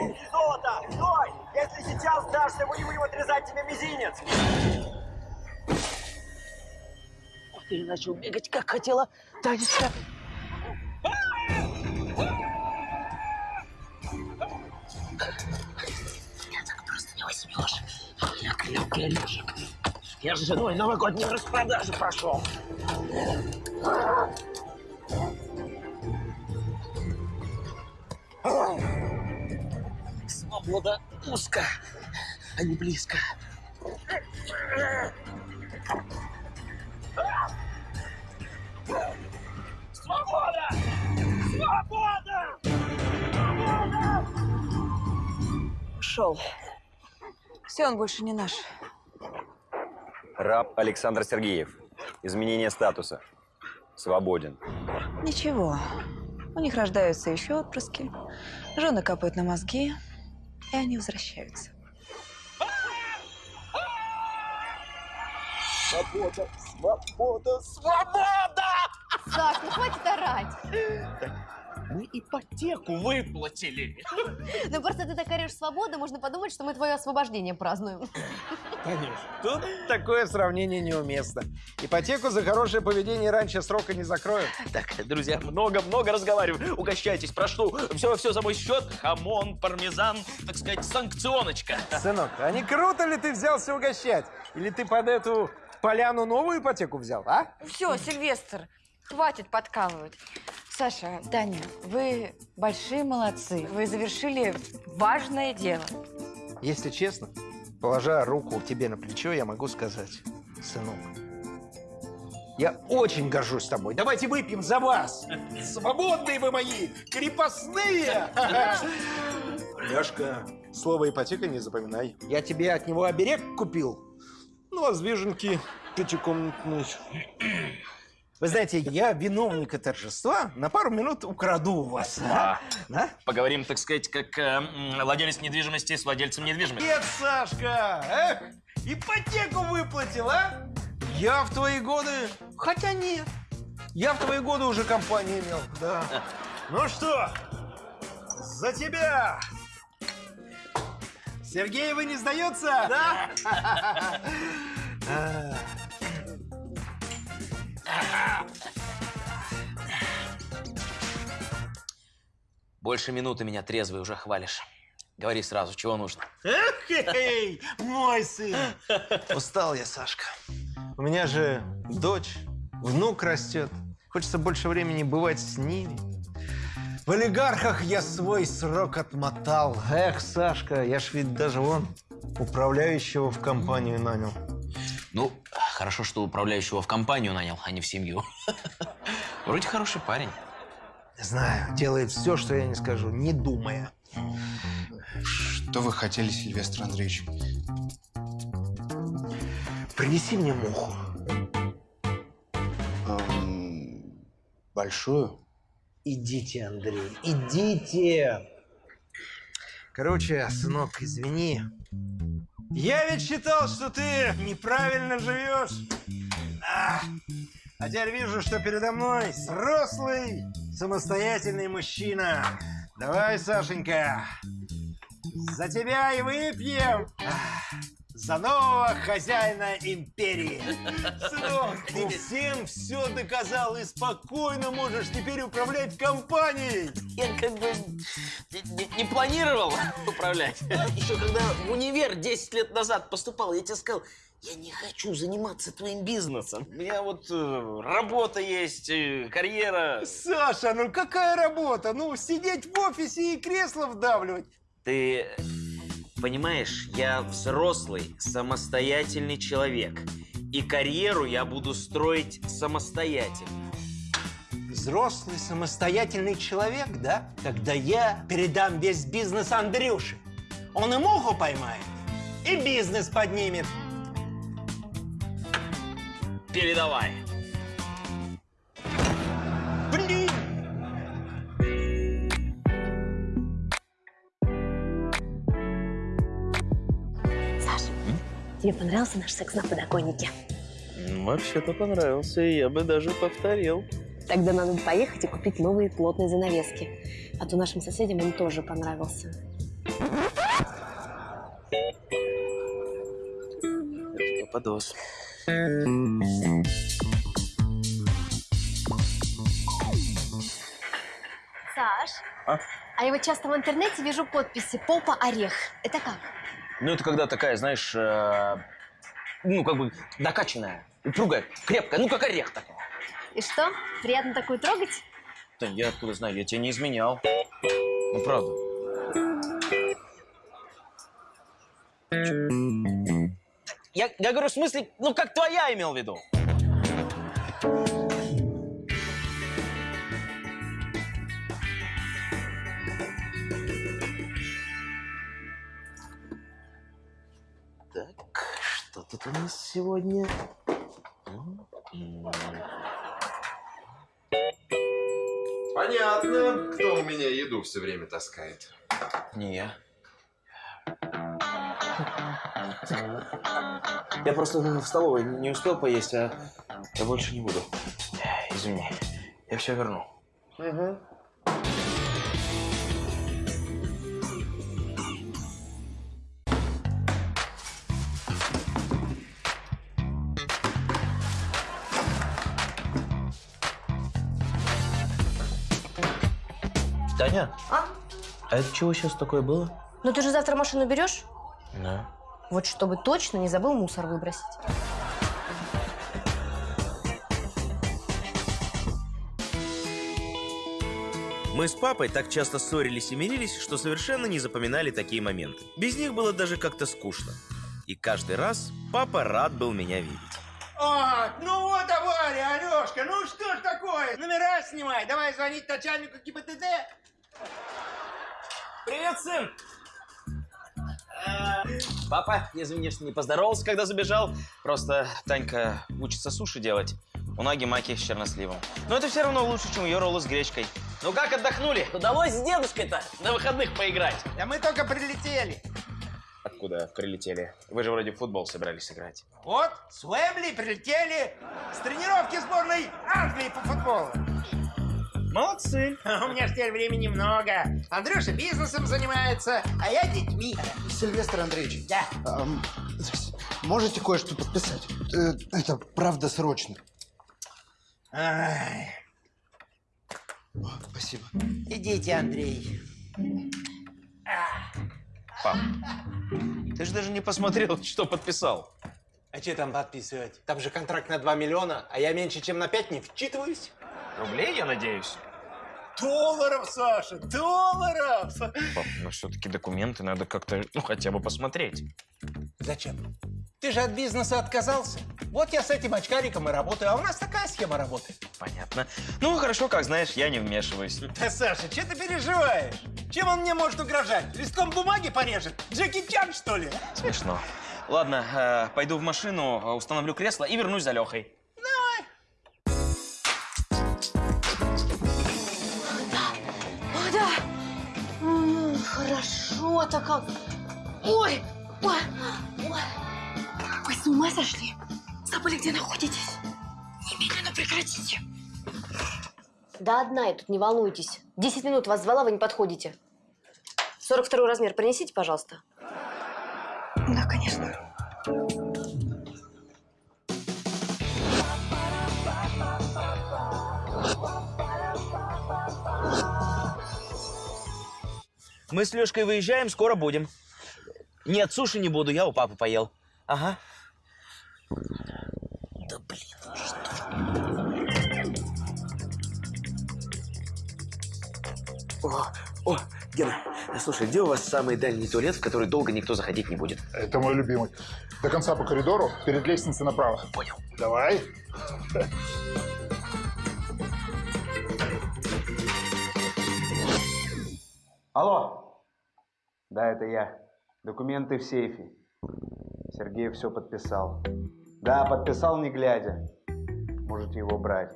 унций золота! Стой! Если сейчас сдашься, мы не будем отрезать тебе мизинец! Ты начал бегать, как хотела Танечка. Меня так просто не возьмешь. Я крепкий орешек. Я с женой новогодние распродажи прошел. Свобода узко, а не близко. Свобода! Свобода! Ушел. Все, он больше не наш. Раб Александр Сергеев. Изменение статуса. Свободен. Ничего. У них рождаются еще отпрыски. Жены капают на мозги, и они возвращаются. Свобода! Свобода! Свобода! Саш, ну хватит орать. Мы ипотеку выплатили. Ну просто ты так орешь свободу, можно подумать, что мы твое освобождение празднуем. Тут такое сравнение неуместно. Ипотеку за хорошее поведение раньше срока не закроют. Так, друзья, много-много разговариваю. Угощайтесь, прошу. Все-все за мой счет. Хамон, пармезан, так сказать, санкционочка. Сынок, а не круто ли ты взялся угощать? Или ты под эту поляну новую ипотеку взял, а? Все, Сильвестр, хватит подкалывать. Саша, Даня, вы большие молодцы. Вы завершили важное дело. Если честно, положа руку тебе на плечо, я могу сказать, сынок, я очень горжусь тобой. Давайте выпьем за вас. Свободные вы мои, крепостные. Лешка, слово ипотека не запоминай. Я тебе от него оберег купил. Ну, а с виженки пятикомнатный. Вы знаете, я виновника торжества на пару минут украду у вас. А? Да? Поговорим, так сказать, как э, владелец недвижимости с владельцем недвижимости. Нет, Сашка! Эх, ипотеку выплатил, а? Я в твои годы... Хотя нет. Я в твои годы уже компанию имел, да. Ну что, за тебя! Сергей, вы не сдается? Да? Больше минуты меня трезвый уже хвалишь. Говори сразу, чего нужно. Эй, мой сын! Устал я, Сашка. У меня же дочь, внук растет. Хочется больше времени бывать с ними. В олигархах я свой срок отмотал. Эх, Сашка, я ж ведь даже вон управляющего в компанию нанял. Ну, хорошо, что управляющего в компанию нанял, а не в семью. Вроде хороший парень. Знаю, делает все, что я не скажу, не думая. Что вы хотели, Сильвестр Андреевич? Принеси мне муху. Эм, большую? Идите, Андрей, идите. Короче, сынок, извини. Я ведь считал, что ты неправильно живешь. А, а теперь вижу, что передо мной взрослый, самостоятельный мужчина. Давай, Сашенька, за тебя и выпьем. За нового хозяина империи. Сынок, ты всем все доказал и спокойно можешь теперь управлять компанией. Я как бы не, не- не планировал управлять. Еще когда в универ 10 лет назад поступал, я тебе сказал, я не хочу заниматься твоим бизнесом. У меня вот э, работа есть, э, карьера. Саша, ну какая работа? Ну, сидеть в офисе и кресло вдавливать. Ты понимаешь, я взрослый, самостоятельный человек. И карьеру я буду строить самостоятельно. Взрослый самостоятельный человек, да? Когда я передам весь бизнес Андрюше. Он и муху поймает, и бизнес поднимет. Передавай. Блин! Тебе понравился наш секс на подоконнике? Вообще-то понравился, и я бы даже повторил. Тогда надо поехать и купить новые плотные занавески. А то нашим соседям он тоже понравился. Попадос. Саш, А? а я вот часто в интернете вижу подписи «Попа Орех». Это как? Ну, это когда такая, знаешь, э, ну, как бы накачанная, упругая, крепкая, ну, как орех такой. И что, приятно такую трогать? Да я откуда знаю, я тебя не изменял. Ну, правда. Я, я говорю, в смысле, ну, как твоя имел в виду. Тут у нас сегодня? Понятно, кто у меня еду все время таскает. Не я. Я просто в столовой не успел поесть, а я больше не буду. Извини, я все верну. Таня? А? А это чего сейчас такое было? Ну ты же завтра машину берешь? Да. Вот чтобы точно не забыл мусор выбросить. Мы с папой так часто ссорились и мирились, что совершенно не запоминали такие моменты. Без них было даже как-то скучно. И каждый раз папа рад был меня видеть. О, ну вот авария, Алешка, ну что ж такое? Номера снимай, давай звонить начальнику ГИБДД. Привет, сын! Папа, извини, что не поздоровался, когда забежал. Просто Танька учится суши делать. У ноги маки с черносливом. Но это все равно лучше, чем ее роллы с гречкой. Ну как отдохнули? Удалось с дедушкой-то на выходных поиграть? Да мы только прилетели. Откуда прилетели? Вы же вроде в футбол собирались играть. Вот, с Уэмбли прилетели с тренировки сборной Англии по футболу. Молодцы. У меня ж теперь времени много. Андрюша бизнесом занимается, а я детьми. Сильвестр Андреевич, Да. можете кое-что подписать? Э, Это правда срочно. Ай, О, Спасибо. идите, Андрей. Пап, ты же даже не посмотрел, что подписал. А что там подписывать? Там же контракт на 2 миллиона, а я меньше, чем на 5 не вчитываюсь. Рублей, я надеюсь? Долларов, Саша, долларов! Пап, ну все-таки документы надо как-то, ну, хотя бы посмотреть. Зачем? Ты же от бизнеса отказался. Вот я с этим очкариком и работаю, а у нас такая схема работает. Понятно. Ну, хорошо, как знаешь, я не вмешиваюсь. Да, Саша, что ты переживаешь? Чем он мне может угрожать? Листком бумаги порежет? Джеки Чан, что ли? Смешно. Ладно, э, пойду в машину, э, установлю кресло и вернусь за Лехой. Хорошо-то как. Ой, ой, ой. Вы с ума сошли? Забыли, где находитесь? Немедленно прекратите. Да одна я тут, не волнуйтесь. Десять минут вас звала, вы не подходите. 42 размер принесите, пожалуйста. Да, конечно. Мы с Лешкой выезжаем, скоро будем. Нет, суши не буду, я у папы поел. Ага. Да блин, что О, о, Гена, слушай, где у вас самый дальний туалет, в который долго никто заходить не будет? Это мой любимый. До конца по коридору, перед лестницей направо. Понял. Давай. Алло. Да, это я. Документы в сейфе. Сергей все подписал. Да, подписал не глядя. Можете его брать.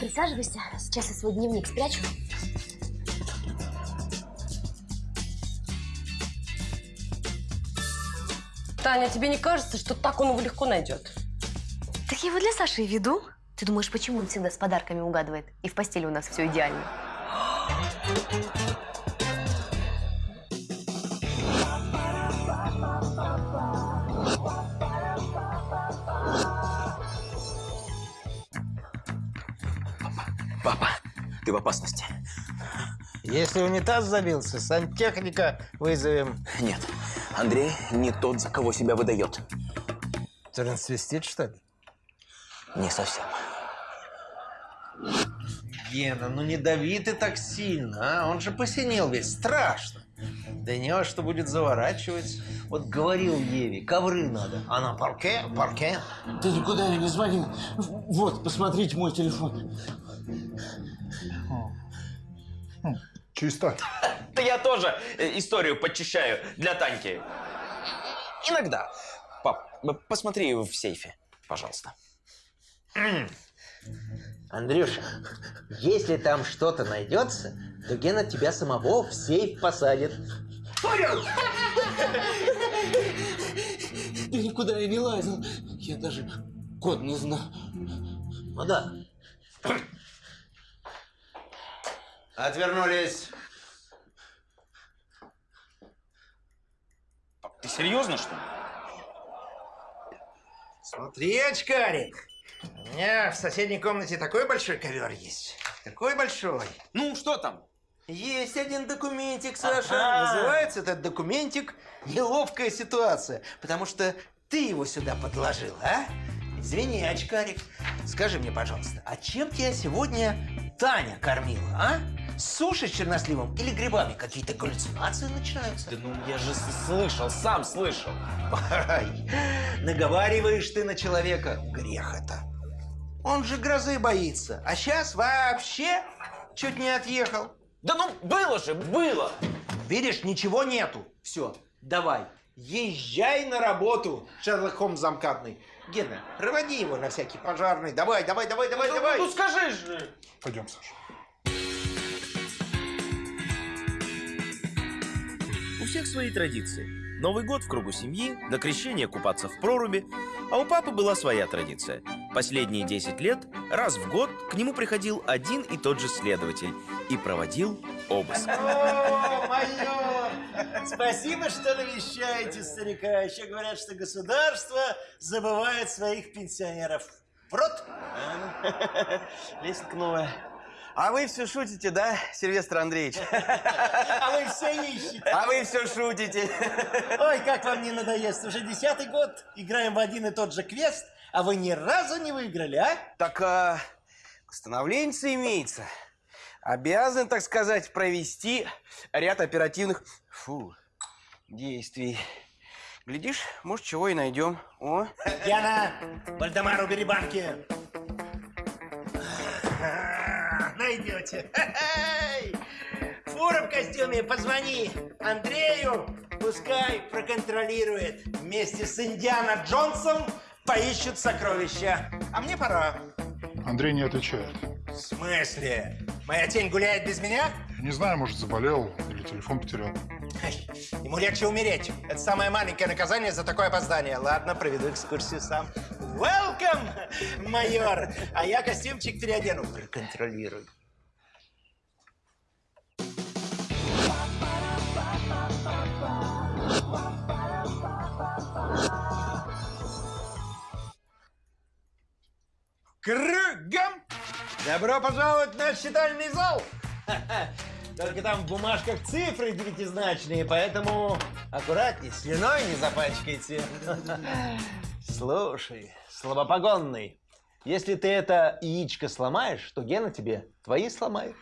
Присаживайся, сейчас я свой дневник спрячу. Таня, тебе не кажется, что так он его легко найдет? Так я его для Саши и веду. Ты думаешь, почему он всегда с подарками угадывает? И в постели у нас все идеально. Папа, ты в опасности. Если унитаз забился, сантехника вызовем. Нет, Андрей не тот, за кого себя выдает. Трансвестит, что ли? Не совсем. Гена, ну не дави ты так сильно, а? Он же посинел весь, страшно. Да не что будет заворачивать. Вот говорил Еве, ковры надо. Она парке, парке. Ты никуда не звонил. Вот, посмотрите мой телефон. Чисто. Да я тоже э, историю подчищаю для Таньки. Иногда. Пап, посмотри в сейфе, пожалуйста. Андрюша, если там что-то найдется, то Гена тебя самого в сейф посадит. Ты никуда и не лазил. Я даже код не знал. Ну да. Отвернулись. Ты серьезно, что ли? Смотри, очкарик. У меня в соседней комнате такой большой ковер есть. Такой большой. Ну, что там? Есть один документик, Саша. Ага. Называется этот документик «Неловкая ситуация», потому что ты его сюда подложил, а? Извини, очкарик. Скажи мне, пожалуйста, а чем тебя сегодня Таня кормила, а? Суши с черносливом или грибами? Какие-то галлюцинации начинаются? Да ну, я же слышал, сам слышал. Ай, наговариваешь ты на человека. Грех это. Он же грозы боится. А сейчас вообще чуть не отъехал. Да ну, было же, было. Видишь, ничего нету. Все, давай, езжай на работу, Шерлок Холмс замкадный. Гена, проводи его на всякий пожарный. Давай, давай, давай, давай, Ну, давай. ну, скажи же. Пойдем, Саша. У всех свои традиции. Новый год в кругу семьи, на крещение купаться в проруби. А у папы была своя традиция. Последние 10 лет раз в год к нему приходил один и тот же следователь и проводил обыск. О, майор! Спасибо, что навещаете старика. Еще говорят, что государство забывает своих пенсионеров. В рот? Лесенка новая. А вы все шутите, да, Сильвестр Андреевич? А вы все ищете. А вы все шутите. Ой, как вам не надоест. Уже десятый год играем в один и тот же квест, а вы ни разу не выиграли, а? Так, а, постановление имеется. Обязан, так сказать, провести ряд оперативных фу, действий. Глядишь, может, чего и найдем. О, Яна, Вальдемар, убери банки. Хе-хей. Фура в костюме, позвони Андрею, пускай проконтролирует. Вместе с Индиана Джонсом поищут сокровища. А мне пора. Андрей не отвечает. В смысле? Моя тень гуляет без меня? Я не знаю, может, заболел или телефон потерял. Ему легче умереть. Это самое маленькое наказание за такое опоздание. Ладно, проведу экскурсию сам. Welcome, майор! А я костюмчик переодену. Проконтролируй. Кругом! Добро пожаловать в наш читальный зал! Только там в бумажках цифры девятизначные, поэтому аккуратней, слюной не запачкайте. Слушай, слабопогонный, если ты это яичко сломаешь, то Гена тебе твои сломает.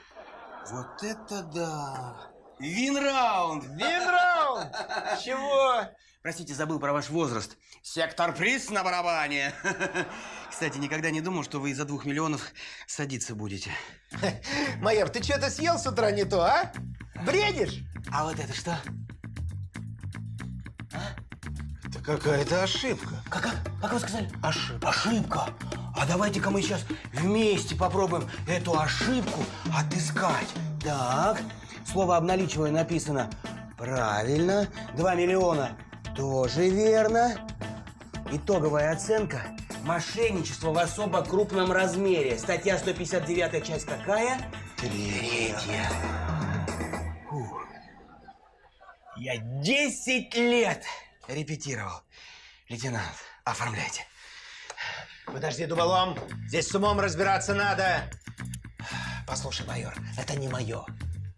вот это да! Вин-раунд! Вин-раунд! Чего? Простите, забыл про ваш возраст. Сектор приз на барабане. Кстати, никогда не думал, что вы из-за двух миллионов садиться будете. Майор, ты что-то съел с утра не то, а? Бредишь? А вот это что? Это какая-то ошибка. Как, как, как вы сказали? Ошибка. Ошибка. А давайте-ка мы сейчас вместе попробуем эту ошибку отыскать. Так, слово обналичивая написано правильно. 2 миллиона. Тоже верно. Итоговая оценка – мошенничество в особо крупном размере. Статья 159, часть какая? Третья. Фух. Я 10 лет репетировал. Лейтенант, оформляйте. Подожди, дуболом. Здесь с умом разбираться надо. Послушай, майор, это не мое.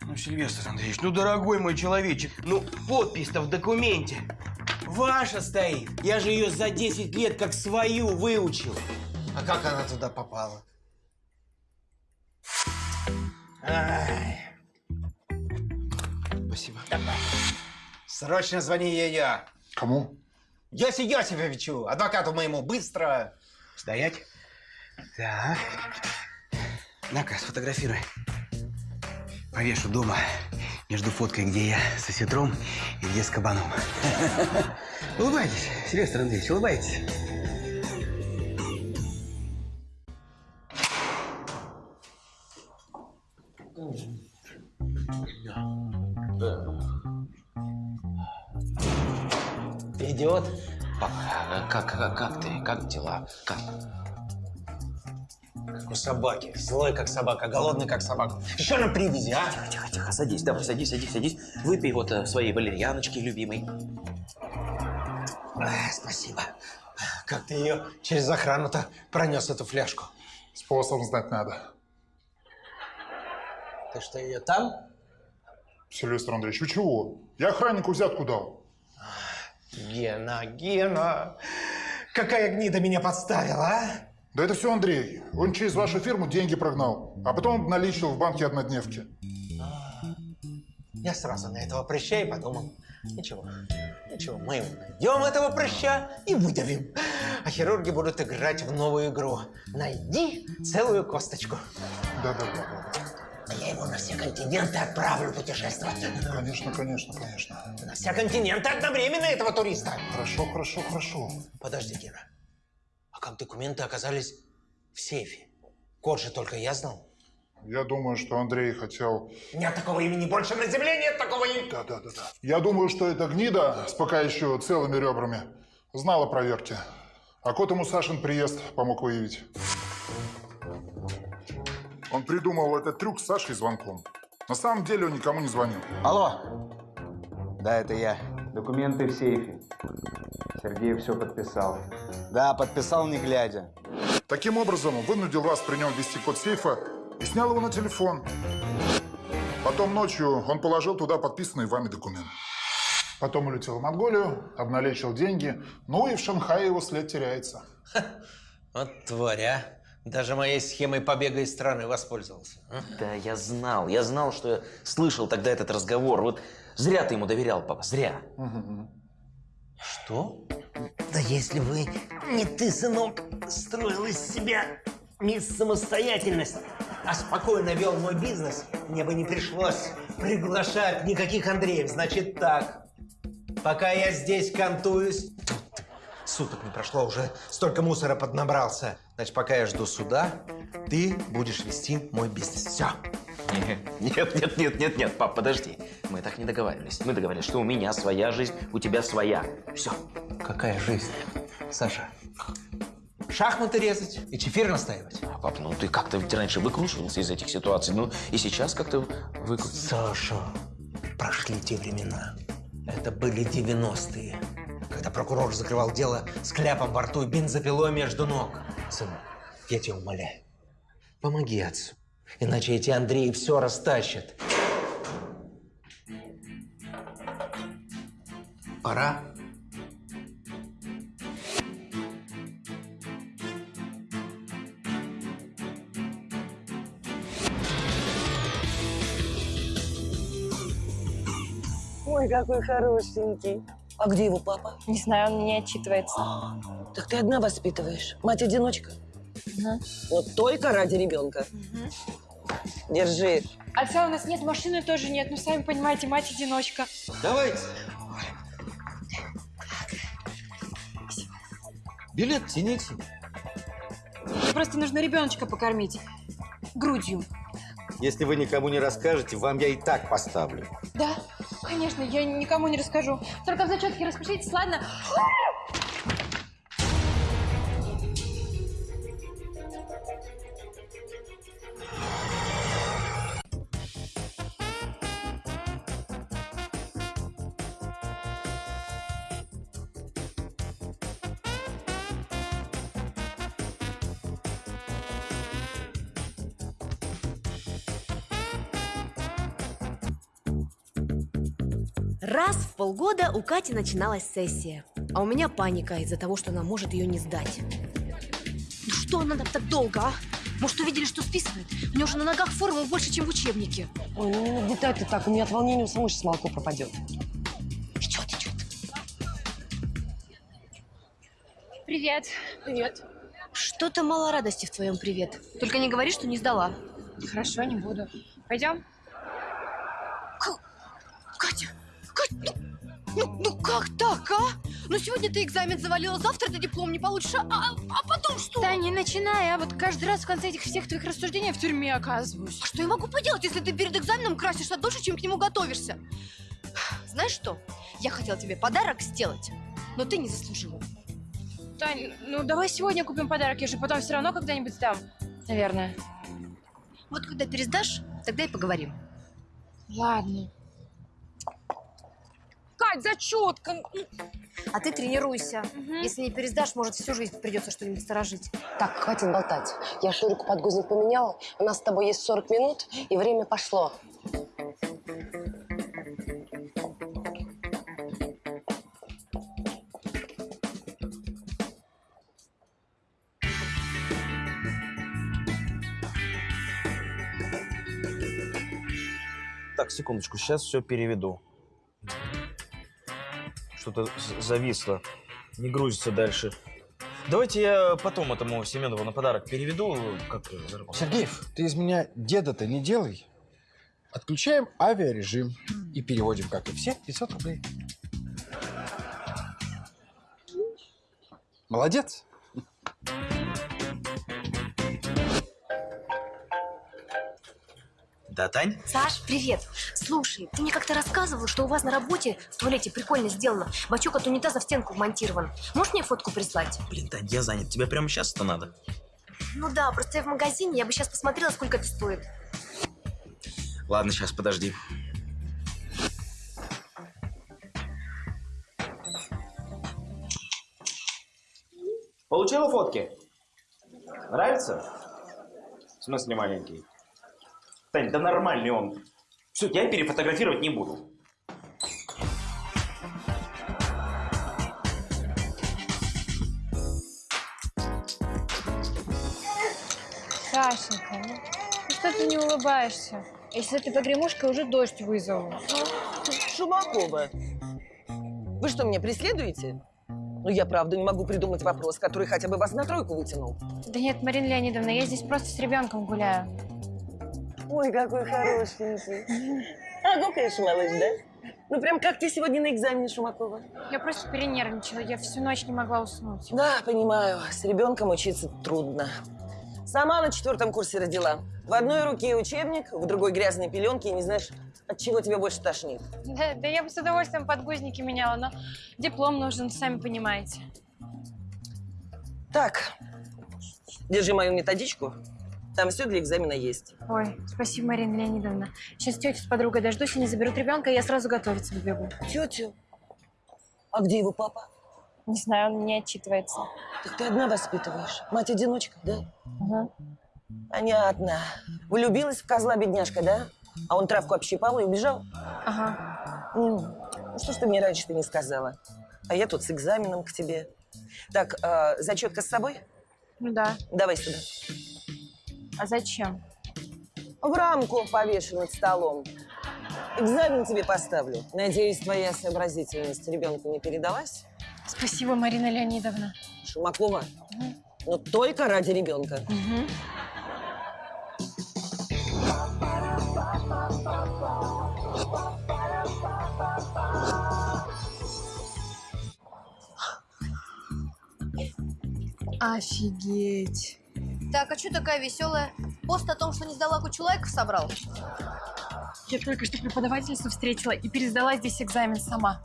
Ну, Сильвестр Андреевич, ну, дорогой мой человечек, ну, подпись-то в документе. Ваша стоит. Я же ее за 10 лет как свою выучил. А как она туда попала? Ай. Спасибо. Срочно звони ее. Кому? Йоси Йосифовичу, адвокату моему, быстро. Стоять. Так. На-ка, сфотографируй. Повешу дома между фоткой, где я с осетром и где с кабаном. Улыбайтесь, Сильвестр Андреевич, улыбайтесь. Идиот? А как, как, как ты? Как дела? Как? У собаки. Злой, как собака, голодный, как собака. Еще на привязи, а? Тихо, тихо, тихо, садись, давай, садись, садись, садись. Выпей вот э, своей валерьяночки любимой. Спасибо. Как ты ее через охрану-то пронес, эту фляжку? Способ знать надо. Ты что, ее там? Сильвестр Андреевич, вы чего? Я охраннику взятку дал. Гена, Гена, какая гнида меня подставила, а? Да это все Андрей. Он через вашу фирму деньги прогнал, а потом наличил в банке однодневки. Я сразу на этого прыща и подумал, ничего, ничего, мы его найдем этого прыща и выдавим. А хирурги будут играть в новую игру. Найди целую косточку. Да-да-да. А я его на все континенты отправлю путешествовать. Конечно, конечно, конечно. На все континенты одновременно этого туриста. Хорошо, хорошо, хорошо. Подожди, Гена. Как документы оказались в сейфе? Код же только я знал. Я думаю, что Андрей хотел... Нет такого имени больше на земле, нет такого имени. Да, да, да, да. Я думаю, что эта гнида с пока еще целыми ребрами знала про Верки. А кот ему Сашин приезд помог выявить. Он придумал этот трюк с Сашей звонком. На самом деле он никому не звонил. Алло. Да, это я. Документы в сейфе. Сергей все подписал. Да, подписал не глядя. Таким образом, он вынудил вас при нем ввести код сейфа и снял его на телефон. Потом ночью он положил туда подписанный вами документ. Потом улетел в Монголию, обналичил деньги, ну и в Шанхае его след теряется. Вот тварь, а. Даже моей схемой побега из страны воспользовался. а? Да, я знал, я знал, что я слышал тогда этот разговор. Вот зря ты ему доверял, папа, зря. Что? Да если бы не ты, сынок, строил из себя мисс самостоятельность, А спокойно вел мой бизнес, мне бы не пришлось приглашать никаких Андреев. Значит так, пока я здесь кантуюсь, суток не прошло, уже столько мусора поднабрался. Значит, пока я жду суда, ты будешь вести мой бизнес. Все. Нет, нет, нет, нет, нет, пап, подожди. Мы так не договаривались. Мы договорились, что у меня своя жизнь, у тебя своя. Все. Какая жизнь, Саша? Шахматы резать и чефир настаивать. Пап, ну ты как-то ведь раньше выкручивался из этих ситуаций, ну и сейчас как-то выкрутился. Саша, прошли те времена. Это были 90-е, когда прокурор закрывал дело с кляпом во рту и бензопилой между ног. Сынок, я тебя умоляю, помоги отцу, иначе эти Андреи все растащат. Пора. Ой, какой хорошенький. А где его папа? Не знаю, он не отчитывается. Так ты одна воспитываешь. Мать-одиночка. Вот только ради ребенка. Держи. Отца у нас нет, машины тоже нет. Ну, сами понимаете, мать-одиночка. Давайте. Билет тяните. Просто нужно ребеночка покормить. Грудью. Если вы никому не расскажете, вам я и так поставлю. Да? конечно, я никому не расскажу. Только в зачетке распишитесь, ладно? Полгода у Кати начиналась сессия, а у меня паника из-за того, что она может ее не сдать. Ну что она там так долго, а? Может, увидели, что списывает? У нее уже на ногах формул больше, чем в учебнике. Ой, ну не нагнетай ты так, у меня от волнения у самой сейчас молоко пропадет. Идет, идет. Привет. Привет. Что-то мало радости в твоем привет. Только не говори, что не сдала. Хорошо, не буду. Пойдем? Катя, Катя, ну, ну как так, а? Ну сегодня ты экзамен завалила, завтра ты диплом не получишь, а, а, а потом что? Да не начинай, а вот каждый раз в конце этих всех твоих рассуждений я в тюрьме оказываюсь. А что я могу поделать, если ты перед экзаменом красишься дольше, чем к нему готовишься? Знаешь что? Я хотела тебе подарок сделать, но ты не заслужила. Тань, ну давай сегодня купим подарок, я же потом все равно когда-нибудь сдам. Наверное. Вот когда пересдашь, тогда и поговорим. Ладно. Кать, зачетка! А ты тренируйся. Если не пересдашь, может, всю жизнь придется что-нибудь сторожить. Так, хватит болтать. Я Шурику подгузник поменяла. У нас с тобой есть 40 минут, и время пошло. Так, секундочку, сейчас все переведу. Что-то зависло. Не грузится дальше. Давайте я потом этому Семенову на подарок переведу. Как заработать. Сергеев, ты из меня деда-то не делай. Отключаем авиарежим и переводим, как и все, 500 рублей. Молодец. Да, Тань? Саш, привет. Слушай, ты мне как-то рассказывал, что у вас на работе в туалете прикольно сделано. Бачок от унитаза в стенку вмонтирован. Можешь мне фотку прислать? Блин, Тань, я занят. Тебе прямо сейчас это надо? Ну да, просто я в магазине, я бы сейчас посмотрела, сколько это стоит. Ладно, сейчас, подожди. Получила фотки? Нравится? В смысле маленький? Тань, да нормальный он. Все, я перефотографировать не буду. Сашенька, ну что ты не улыбаешься? Если ты погремушкой, уже дождь вызову. Шумакова, вы что, меня преследуете? Ну, я правда не могу придумать вопрос, который хотя бы вас на тройку вытянул. Да нет, Марина Леонидовна, я здесь просто с ребенком гуляю. Ой, какой хорошенький. А, гукаешь, малыш, да? Ну, прям как ты сегодня на экзамене, Шумакова? Я просто перенервничала, я всю ночь не могла уснуть. Да, понимаю. С ребенком учиться трудно. Сама на четвертом курсе родила. В одной руке учебник, в другой грязные пеленки, и не знаешь, от чего тебя больше тошнит. Да, да я бы с удовольствием подгузники меняла, но диплом нужен, сами понимаете. Так, держи мою методичку. Там все для экзамена есть. Ой, спасибо, Марина Леонидовна. Сейчас тетю с подругой дождусь, они заберут ребенка, и я сразу готовиться побегу. Тетю? А где его папа? Не знаю, он не отчитывается. Так ты одна воспитываешь? Мать-одиночка, да? Угу. Понятно. Влюбилась в козла бедняжка, да? А он травку общипал и убежал? Ага. М, Ну что ж ты мне раньше-то не сказала? А я тут с экзаменом к тебе. Так, а, зачетка с собой? Ну да. Давай сюда. А зачем? В рамку повешу над столом. Экзамен тебе поставлю. Надеюсь, твоя сообразительность ребенку не передалась? Спасибо, Марина Леонидовна. Шумакова, но только ради ребенка. Угу. Офигеть. Так, а что такая веселая? пост о том, что не сдала кучу лайков, собрал? Я только что преподавательницу встретила и пересдала здесь экзамен сама.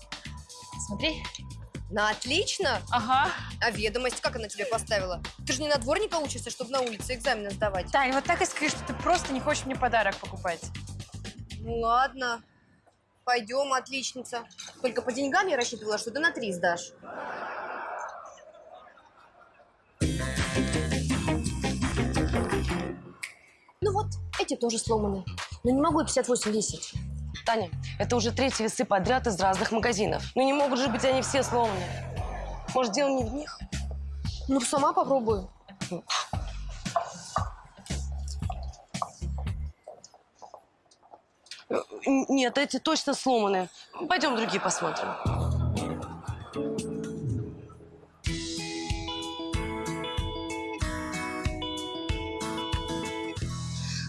Смотри. Ну, отлично. Ага. А ведомость как она тебе поставила? Ты же не на дворника учишься, чтобы на улице экзамены сдавать. Тань, вот так и скажи, что ты просто не хочешь мне подарок покупать. Ну ладно. Пойдем, отличница. Только по деньгам я рассчитывала, что ты на три сдашь. Вот, эти тоже сломаны. Но не могу я 58 весить. Таня, это уже третьи весы подряд из разных магазинов. Ну не могут же быть они все сломаны. Может, дело не в них? Ну, сама попробую. Н- Нет, эти точно сломаны. Пойдем другие посмотрим.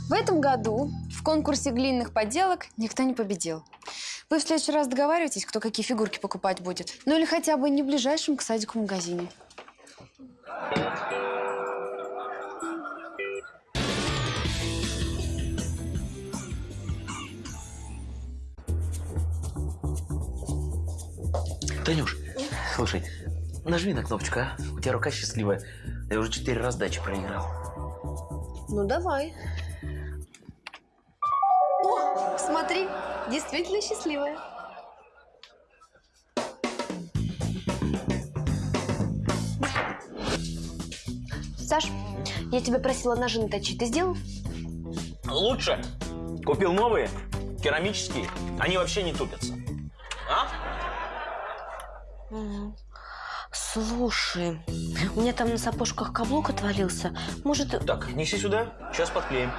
В этом году в конкурсе глиняных поделок никто не победил. Вы в следующий раз договариваетесь, кто какие фигурки покупать будет? Ну или хотя бы не в ближайшем к садику магазине. Танюш, слушай, нажми на кнопочку, а? У тебя рука счастливая. Я уже четыре раздачи проиграл. Ну, давай. Смотри, действительно счастливая. Саш, я тебя просила ножи наточить. Ты сделал? Лучше. Купил новые, керамические. Они вообще не тупятся. А? Слушай, у меня там на сапожках каблук отвалился. Может, Так, неси сюда, сейчас подклеим.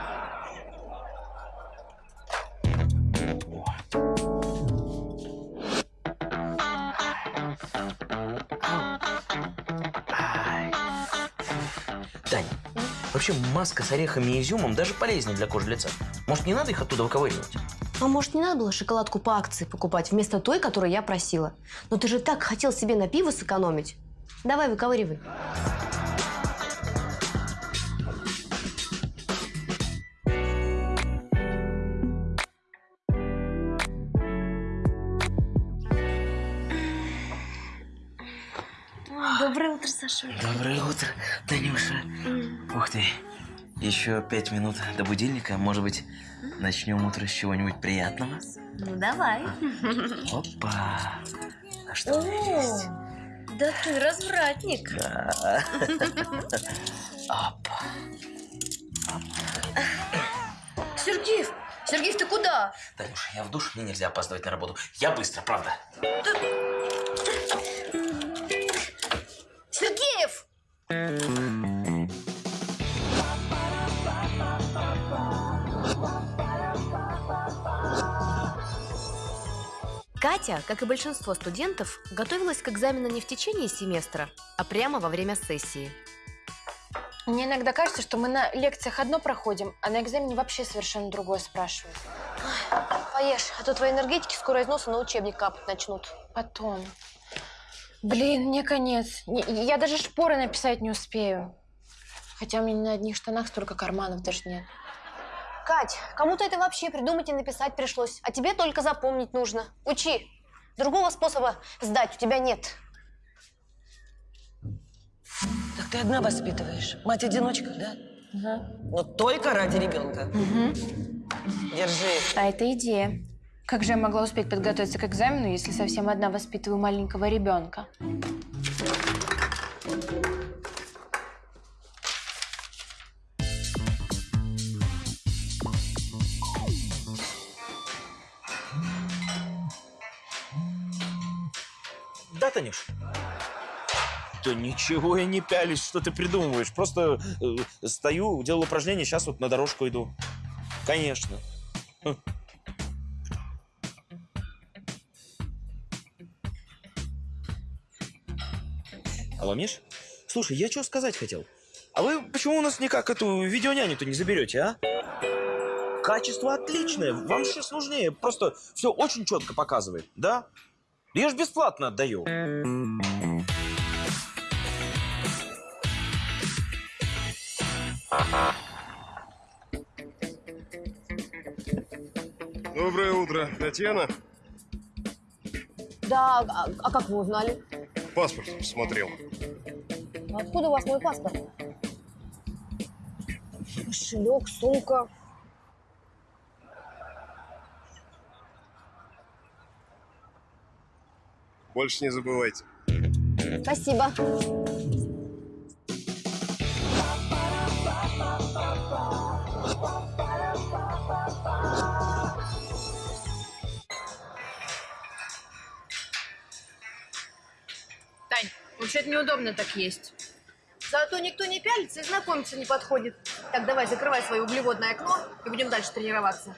Тань, вообще маска с орехами и изюмом даже полезнее для кожи лица. Может, не надо их оттуда выковыривать? а может, не надо было шоколадку по акции покупать вместо той, которую я просила? Но ты же так хотел себе на пиво сэкономить. Давай, выковыривай. Саша. Доброе утро, Танюша. Ух ты, еще пять минут до будильника. Может быть, начнем утро с чего-нибудь приятного? Ну, давай. Опа. А что у меня есть? Да ты развратник. Да. Опа. Сергеев, Сергеев, ты куда? Танюша, я в душ, мне нельзя опаздывать на работу. Я быстро, правда. Сергеев! Катя, как и большинство студентов, готовилась к экзамену не в течение семестра, а прямо во время сессии. Мне иногда кажется, что мы на лекциях одно проходим, а на экзамене вообще совершенно другое спрашивают. Поешь, а то твои энергетики скоро из носа на учебник капать начнут. Потом. Блин, мне конец. Не- Я даже шпоры написать не успею. Хотя у меня на одних штанах столько карманов даже нет. Кать, кому-то это вообще придумать и написать пришлось, а тебе только запомнить нужно. Учи. Другого способа сдать у тебя нет. Так ты одна воспитываешь. Мать-одиночка, да? Но только ради ребенка. Держи. А это идея. Как же я могла успеть подготовиться к экзамену, если совсем одна воспитываю маленького ребенка? Да, Танюш? Да ничего я не пялись, что ты придумываешь. Просто э, стою, делаю упражнения, сейчас вот на дорожку иду. Конечно. Алло, Миш? Слушай, я что сказать хотел? А вы почему у нас никак эту видеоняню-то не заберете, а? Качество отличное, вам сейчас нужнее. Просто все очень четко показывает, да? Я же бесплатно отдаю. Доброе утро, Татьяна. Да, а, а как вы узнали? Паспорт смотрел. Откуда у вас мой паспорт? Кошелек, сумка. Больше не забывайте. Спасибо. Тань, вообще-то неудобно так есть. Зато никто не пялится и знакомиться не подходит. Так, давай, закрывай свое углеводное окно и будем дальше тренироваться.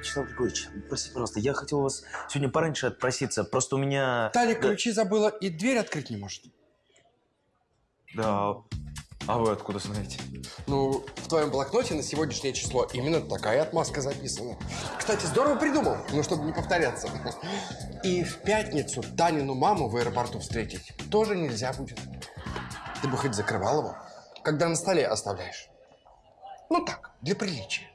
Вячеслав Григорьевич, простите, пожалуйста, я хотел у вас сегодня пораньше отпроситься. Просто у меня... Таня Да- ключи забыла и дверь открыть не может. Да. А вы откуда знаете? Ну, в твоем блокноте на сегодняшнее число именно такая отмазка записана. Кстати, здорово придумал, ну, чтобы не повторяться. И в пятницу Танину маму в аэропорту встретить тоже нельзя будет. Ты бы хоть закрывал его, когда на столе оставляешь. Ну так, для приличия.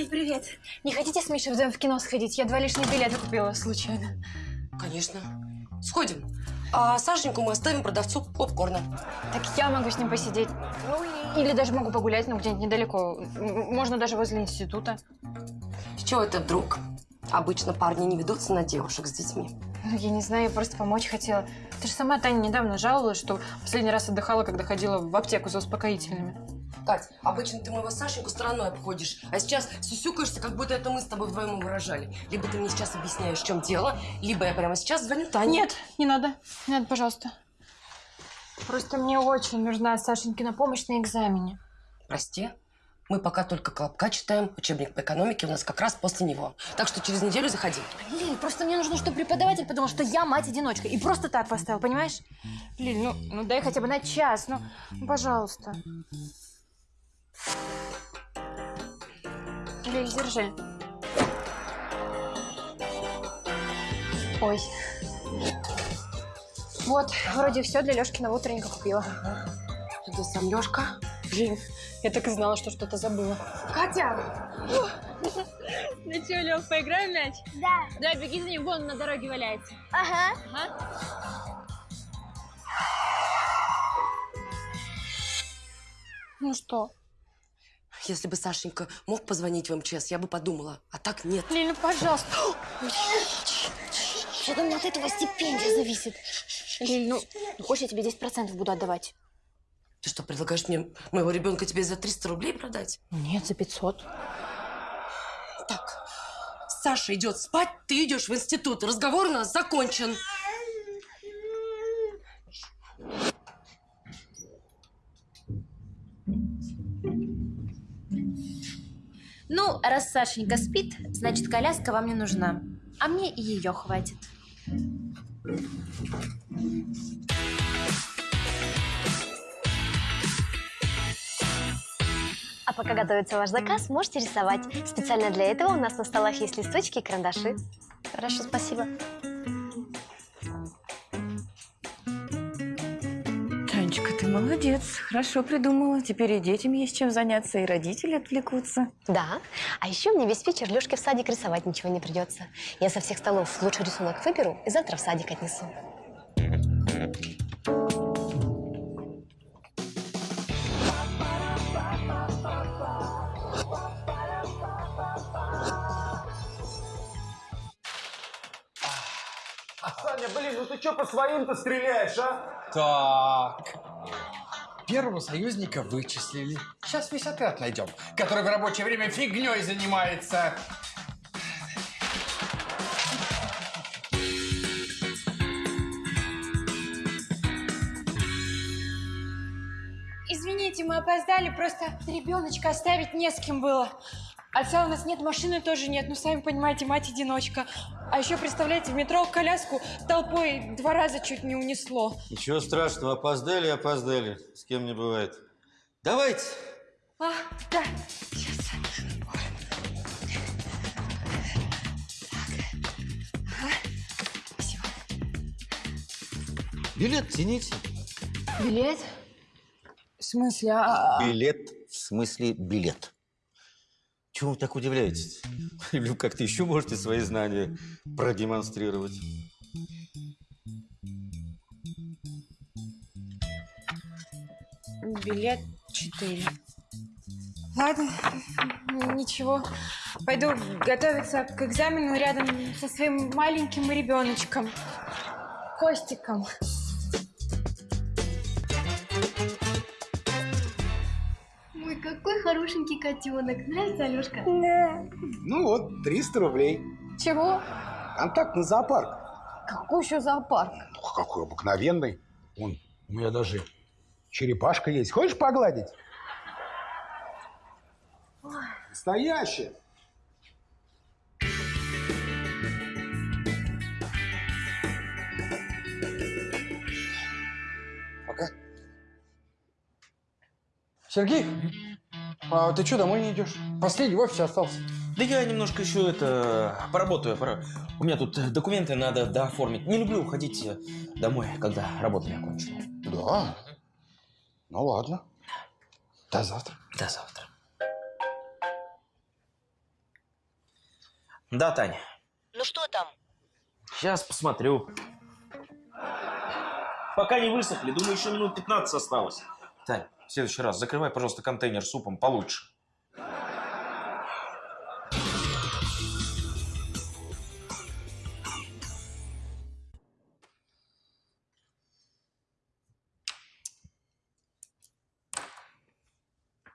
Лиль, привет. Не хотите с Мишей вдвоем в кино сходить? Я два лишних билета купила случайно. Конечно. Сходим. А Сашеньку мы оставим продавцу попкорна. Так я могу с ним посидеть. Ну, или даже могу погулять, ну, где-нибудь недалеко. Можно даже возле института. С чего это вдруг? Обычно парни не ведутся на девушек с детьми. Ну, я не знаю, я просто помочь хотела. Ты же сама, Таня, недавно жаловалась, что последний раз отдыхала, когда ходила в аптеку за успокоительными. Кать, обычно ты моего Сашеньку стороной обходишь, а сейчас сюсюкаешься, как будто это мы с тобой вдвоем выражали. Либо ты мне сейчас объясняешь, в чем дело, либо я прямо сейчас звоню Тане. Нет, не надо. Не надо, пожалуйста. Просто мне очень нужна Сашенькина помощь на экзамене. Прости, мы пока только Колобка читаем, учебник по экономике у нас как раз после него. Так что через неделю заходи. Лиль, просто мне нужно, чтобы преподаватель подумал, что я мать-одиночка. И просто так поставил, понимаешь? Лиль, ну, ну дай хотя бы на час, ну, пожалуйста. Лиль, держи. Ой. Вот, вроде все для Лешкина утренника купила. Это сам Лешка? Блин, я так и знала, что что-то забыла. Катя! Ну что, Лёв, поиграем в мяч? Да. Да, беги за ним, вон на дороге валяется. Ага. Ага. Ну что? Если бы Сашенька мог позвонить в МЧС, я бы подумала. А так нет. Лиль, ну пожалуйста. Что там от этого стипендия зависит? Лиль, ну, хочешь, я тебе 10% буду отдавать? Ты что, предлагаешь мне моего ребенка тебе за 300 рублей продать? Нет, за 500. Так, Саша идет спать, ты идешь в институт. Разговор у нас закончен. Ну, раз Сашенька спит, значит, коляска вам не нужна. А мне и ее хватит. А пока готовится ваш заказ, можете рисовать. Специально для этого у нас на столах есть листочки и карандаши. Хорошо, спасибо. Молодец. Хорошо придумала. Теперь и детям есть чем заняться, и родители отвлекутся. Да. А еще мне весь вечер Лешке в садик рисовать ничего не придется. Я со всех столов лучший рисунок выберу и завтра в садик отнесу. Саня, блин, ну ты что по своим-то стреляешь, а? Так. Первого союзника вычислили. Сейчас весь отряд найдем, который в рабочее время фигней занимается. Извините, мы опоздали, просто ребеночка оставить не с кем было. Отца у нас нет, машины тоже нет. Ну, сами понимаете, мать-одиночка. А еще, представляете, в метро коляску толпой два раза чуть не унесло. Ничего страшного, опоздали, опоздали. С кем не бывает. Давайте. А, да, сейчас. Билет тяните. Билет? В смысле? А... а, а? Билет в смысле билет. Чего вы так удивляетесь? Или вы как-то еще можете свои знания продемонстрировать? Билет 4. Ладно, ничего. Пойду готовиться к экзамену рядом со своим маленьким ребеночком. Костиком. Ой, хорошенький котенок. Нравится, Алешка? Да. Ну вот, 300 рублей. Чего? Контакт на зоопарк. Какой еще зоопарк? Ох, какой обыкновенный. Вон, у меня даже черепашка есть. Хочешь погладить? Настоящая. Пока. Сергей, а ты что, домой не идешь? Последний в офисе остался. Да я немножко еще это поработаю. пора- У меня тут документы надо дооформить. Не люблю уходить э, домой, когда работа не окончена. Да? Ну ладно. До завтра. До завтра. Да, Таня. Ну что там? Сейчас посмотрю. Пока не высохли, думаю, еще минут 15 осталось. Тань, в следующий раз закрывай, пожалуйста, контейнер супом получше.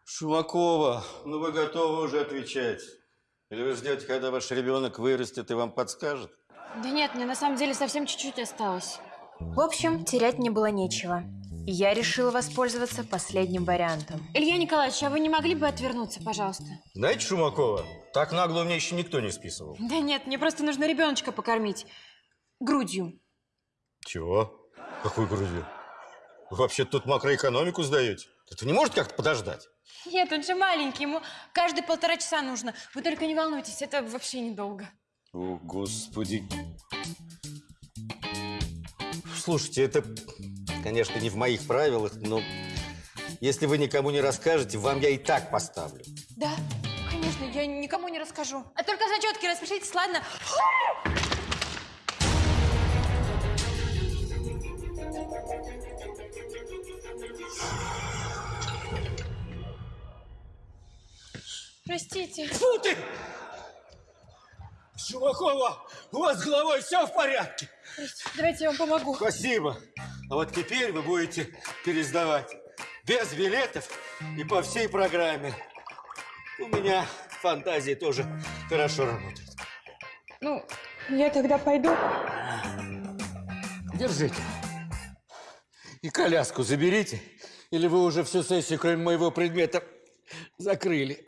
Шумакова, ну вы готовы уже отвечать? Или вы ждете, когда ваш ребенок вырастет и вам подскажет? Да нет, мне на самом деле совсем чуть-чуть осталось. В общем, терять мне было нечего. Я решила воспользоваться последним вариантом. Илья Николаевич, а вы не могли бы отвернуться, пожалуйста? Знаете, Шумакова, так нагло мне еще никто не списывал. Да нет, мне просто нужно ребеночка покормить. Грудью. Чего? Какую грудью? Вы вообще тут макроэкономику сдаете? Это не может как-то подождать? Нет, он же маленький, ему каждые полтора часа нужно. Вы только не волнуйтесь, это вообще недолго. О, Господи. Слушайте, это, конечно, не в моих правилах, но если вы никому не расскажете, вам я и так поставлю. Да, конечно, я никому не расскажу. А только зачетки распишитесь, ладно? Простите. Фу ты! Шумакова, у вас с головой все в порядке? Давайте я вам помогу. Спасибо. А вот теперь вы будете пересдавать без билетов и по всей программе. У меня фантазии тоже хорошо работают. Ну, я тогда пойду. Держите. И коляску заберите, или вы уже всю сессию, кроме моего предмета, закрыли.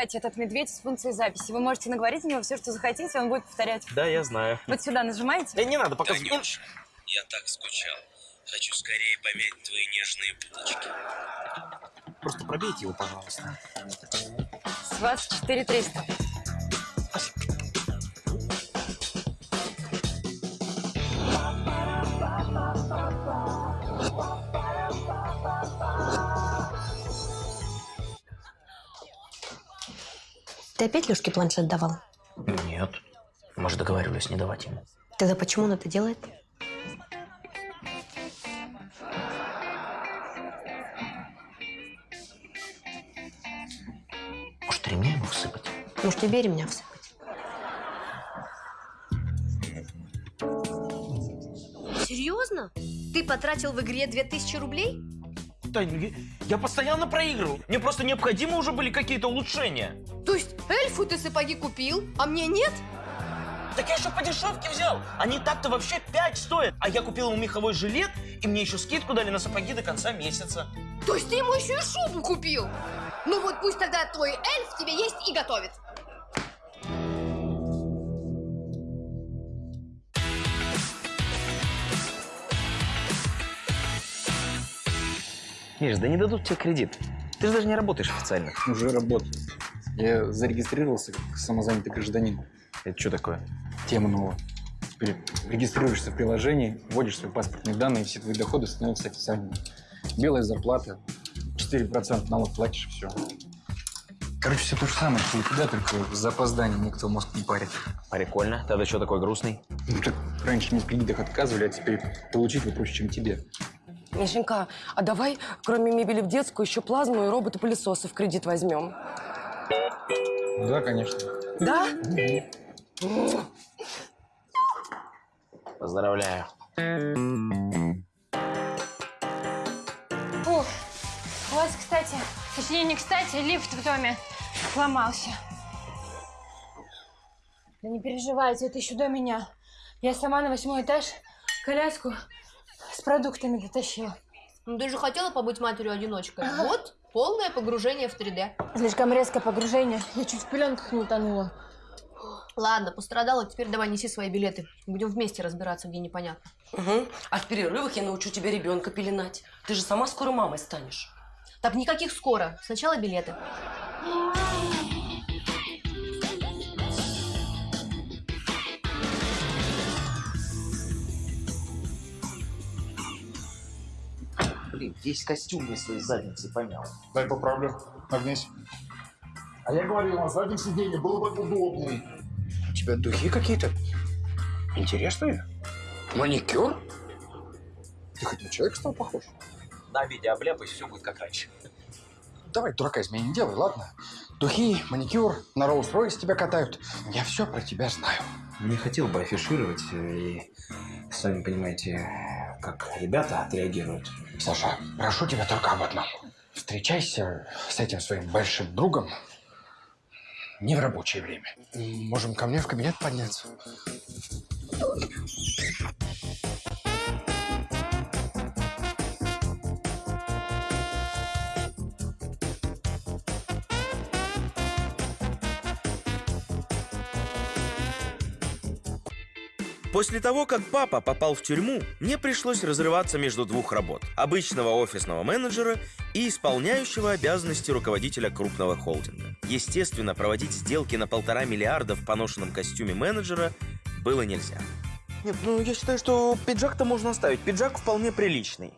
Кстати, этот медведь с функцией записи. Вы можете наговорить на него все, что захотите, он будет повторять. Да, я знаю. Вот сюда нажимаете. Да не надо, пока... Танюш, я так скучал. Хочу скорее помять твои нежные булочки. Просто пробейте его, пожалуйста. С вас 4 300. Ты опять Лешке планшет давал? Нет. Мы же договаривались не давать ему. Тогда почему он это делает? Может, ремня ему всыпать? Может, тебе ремня всыпать? Серьезно? Ты потратил в игре 2000 рублей? Тань, я- я постоянно проигрывал. Мне просто необходимы уже были какие-то улучшения. То есть эльфу ты сапоги купил, а мне нет? Так я еще по дешевке взял. Они так-то вообще 5 стоят. А я купил ему меховой жилет, и мне еще скидку дали на сапоги до конца месяца. То есть ты ему еще и шубу купил? Ну вот пусть тогда твой эльф тебе есть и готовит. Миш, да не дадут тебе кредит. Ты же даже не работаешь официально. Уже работаю. Я зарегистрировался как самозанятый гражданин. Это что такое? Тема новая. Теперь регистрируешься в приложении, вводишь свои паспортные данные, и все твои доходы становятся официальными. Белая зарплата, 4% налог платишь, и все. Короче, все то же самое, что у тебя, только за опоздание никто мозг не парит. Прикольно. Тогда что такой грустный? Ну, так раньше мне в кредитах отказывали, а теперь получить вы проще, чем тебе. Мишенька, а давай, кроме мебели в детскую, еще плазму и роботы-пылесосы в кредит возьмем. Да, конечно. Да? Поздравляю. Ух, у вас, кстати, точнее не кстати, лифт в доме сломался. Да не переживайте, это еще до меня. Я сама на восьмой этаж коляску с продуктами дотащила. Ну ты же хотела побыть матерью-одиночкой. Вот, полное погружение в 3D. Слишком резкое погружение. Я чуть в пеленках не утонула. Ладно, пострадала, теперь давай неси свои билеты. Будем вместе разбираться, где непонятно. Угу. А в перерывах я научу тебя ребенка пеленать. Ты же сама скоро мамой станешь. Так, никаких скоро. Сначала билеты. Блин, весь костюм мне своей задницы помял. Дай поправлю. Нагнись. А я говорил, на заднем сиденье было бы удобнее. У тебя духи какие-то интересные? Маникюр? Ты хоть на человека стал похож? На обеде обляпайся, все будет как раньше. Давай дурака из меня не делай, ладно? Духи, маникюр, на Роллс-Ройс тебя катают. Я все про тебя знаю. Не хотел бы афишировать, э, и сами понимаете, как ребята отреагируют. Саша, прошу тебя только об одном. Встречайся с этим своим большим другом не в рабочее время. Можем ко мне в кабинет подняться. После того, как папа попал в тюрьму, мне пришлось разрываться между двух работ. Обычного офисного менеджера и исполняющего обязанности руководителя крупного холдинга. Естественно, проводить сделки на полтора миллиарда в поношенном костюме менеджера было нельзя. Нет, ну я считаю, что пиджак-то можно оставить. Пиджак вполне приличный.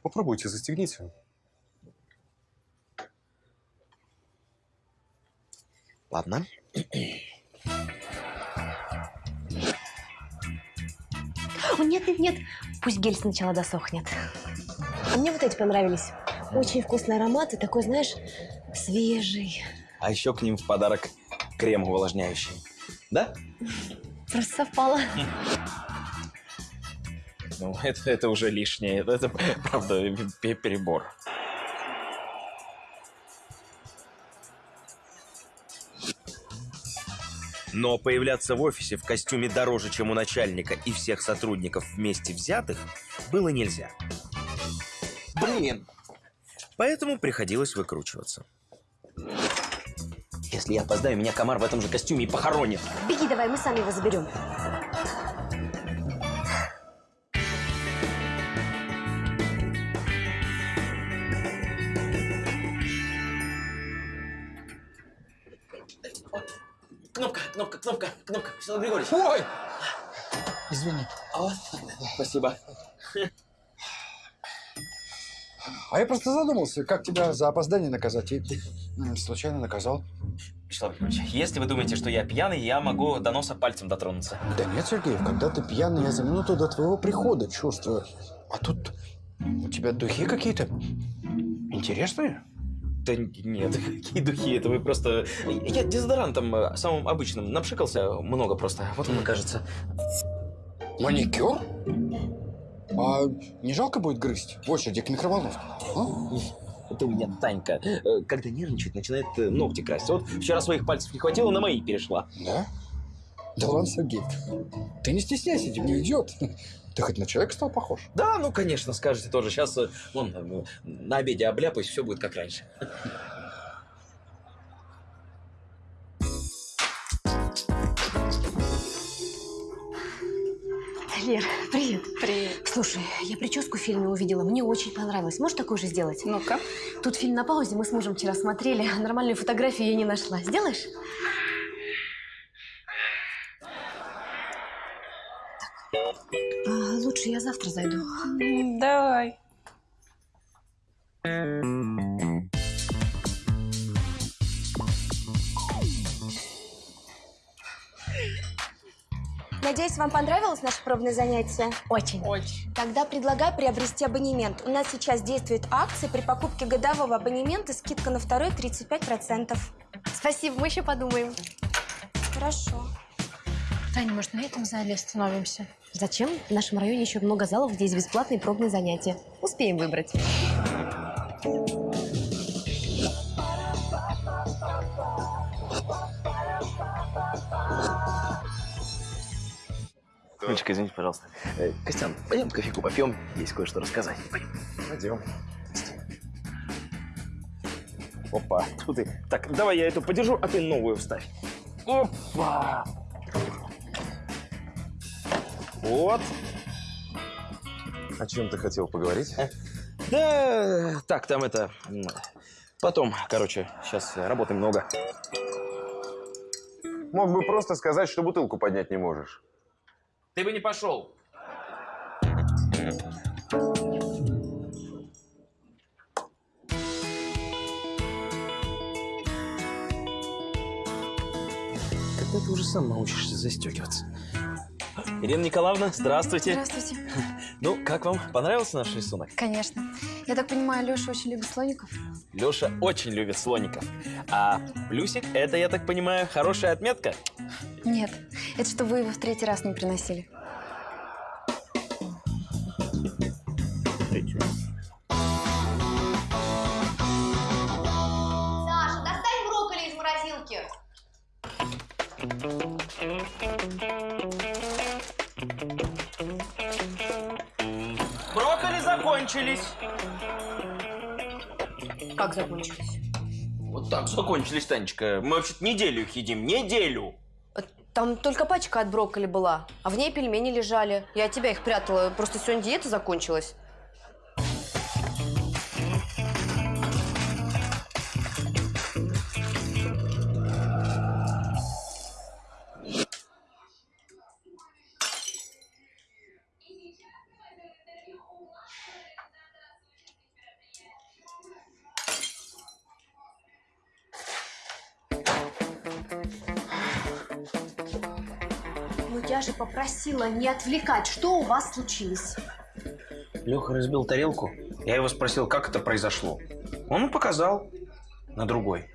Попробуйте, застегните. Ладно. О, нет, нет, нет. Пусть гель сначала досохнет. А мне вот эти понравились. Очень вкусный аромат и такой, знаешь, свежий. А еще к ним в подарок крем увлажняющий. Да? Просто совпало. Ну, это, это уже лишнее. Это, правда, пе- перебор. Но появляться в офисе в костюме дороже, чем у начальника и всех сотрудников вместе взятых, было нельзя. Блин! Поэтому приходилось выкручиваться. Если я опоздаю, меня комар в этом же костюме и похоронит. Беги давай, мы сами его заберем. Всеволод Григорьевич. Ой! Извини. А, спасибо. А я просто задумался, как тебя за опоздание наказать. И м, случайно наказал. Вячеслав Григорьевич, если вы думаете, что я пьяный, я могу до носа пальцем дотронуться. Да нет, Сергеев, когда ты пьяный, я за минуту до твоего прихода чувствую. А тут у тебя духи какие-то интересные. Да нет, какие духи, это вы просто... Я дезодорантом э, самым обычным напшикался много просто, вот он кажется. Маникюр? А не жалко будет грызть в очереди к микроволновке? а? Это у меня Танька, э, когда нервничает, начинает э, ногти красить. Вот вчера своих пальцев не хватило, на мои перешла. Да? Да ладно, Сергей, ты не стесняйся, тебе не идет. Ты хоть на человека стал похож? Да, ну, конечно, скажете тоже. Сейчас, э, вон, э, на обеде обляпаюсь, все будет как раньше. Лер, привет. Привет. Слушай, я прическу в фильме увидела, мне очень понравилось. Можешь такую же сделать? Ну-ка. Тут фильм на паузе, мы с мужем вчера смотрели, а нормальную фотографию я не нашла. Сделаешь? Лучше я завтра зайду. Давай. Надеюсь, вам понравилось наше пробное занятие? Очень. Очень. Тогда предлагаю приобрести абонемент. У нас сейчас действует акция при покупке годового абонемента, скидка на второй 35%. Спасибо, мы еще подумаем. Хорошо. Таня, может, на этом зале остановимся? Зачем? В нашем районе еще много залов, где есть бесплатные пробные занятия. Успеем выбрать. Мальчик, извините, пожалуйста. Э, Костян, пойдем кофейку попьем, есть кое-что рассказать. Пойдем. Пойдем. Опа, тут ты. Так, давай я эту подержу, а ты новую вставь. Опа! Вот. О чем ты хотел поговорить? Да, так, там это... Потом, короче, сейчас работы много. Мог бы просто сказать, что бутылку поднять не можешь. Ты бы не пошел. Когда ты уже сам научишься застегиваться? Ирина Николаевна, здравствуйте. Здравствуйте. Ну, как вам? Понравился наш рисунок? Конечно. Я так понимаю, Леша очень любит слоников? Леша очень любит слоников. А плюсик – это, я так понимаю, хорошая отметка? Нет. Это что вы его в третий раз не приносили. Саша, достань брокколи из морозилки. Закончились. Как закончились? Вот так закончились, Танечка. Мы вообще-то неделю их едим. Неделю. Там только пачка от брокколи была, а в ней пельмени лежали. Я от тебя их прятала, просто сегодня диета закончилась. Ну я же попросила не отвлекать. Что у вас случилось? Леха разбил тарелку. Я его спросил, как это произошло. Он показал на другой.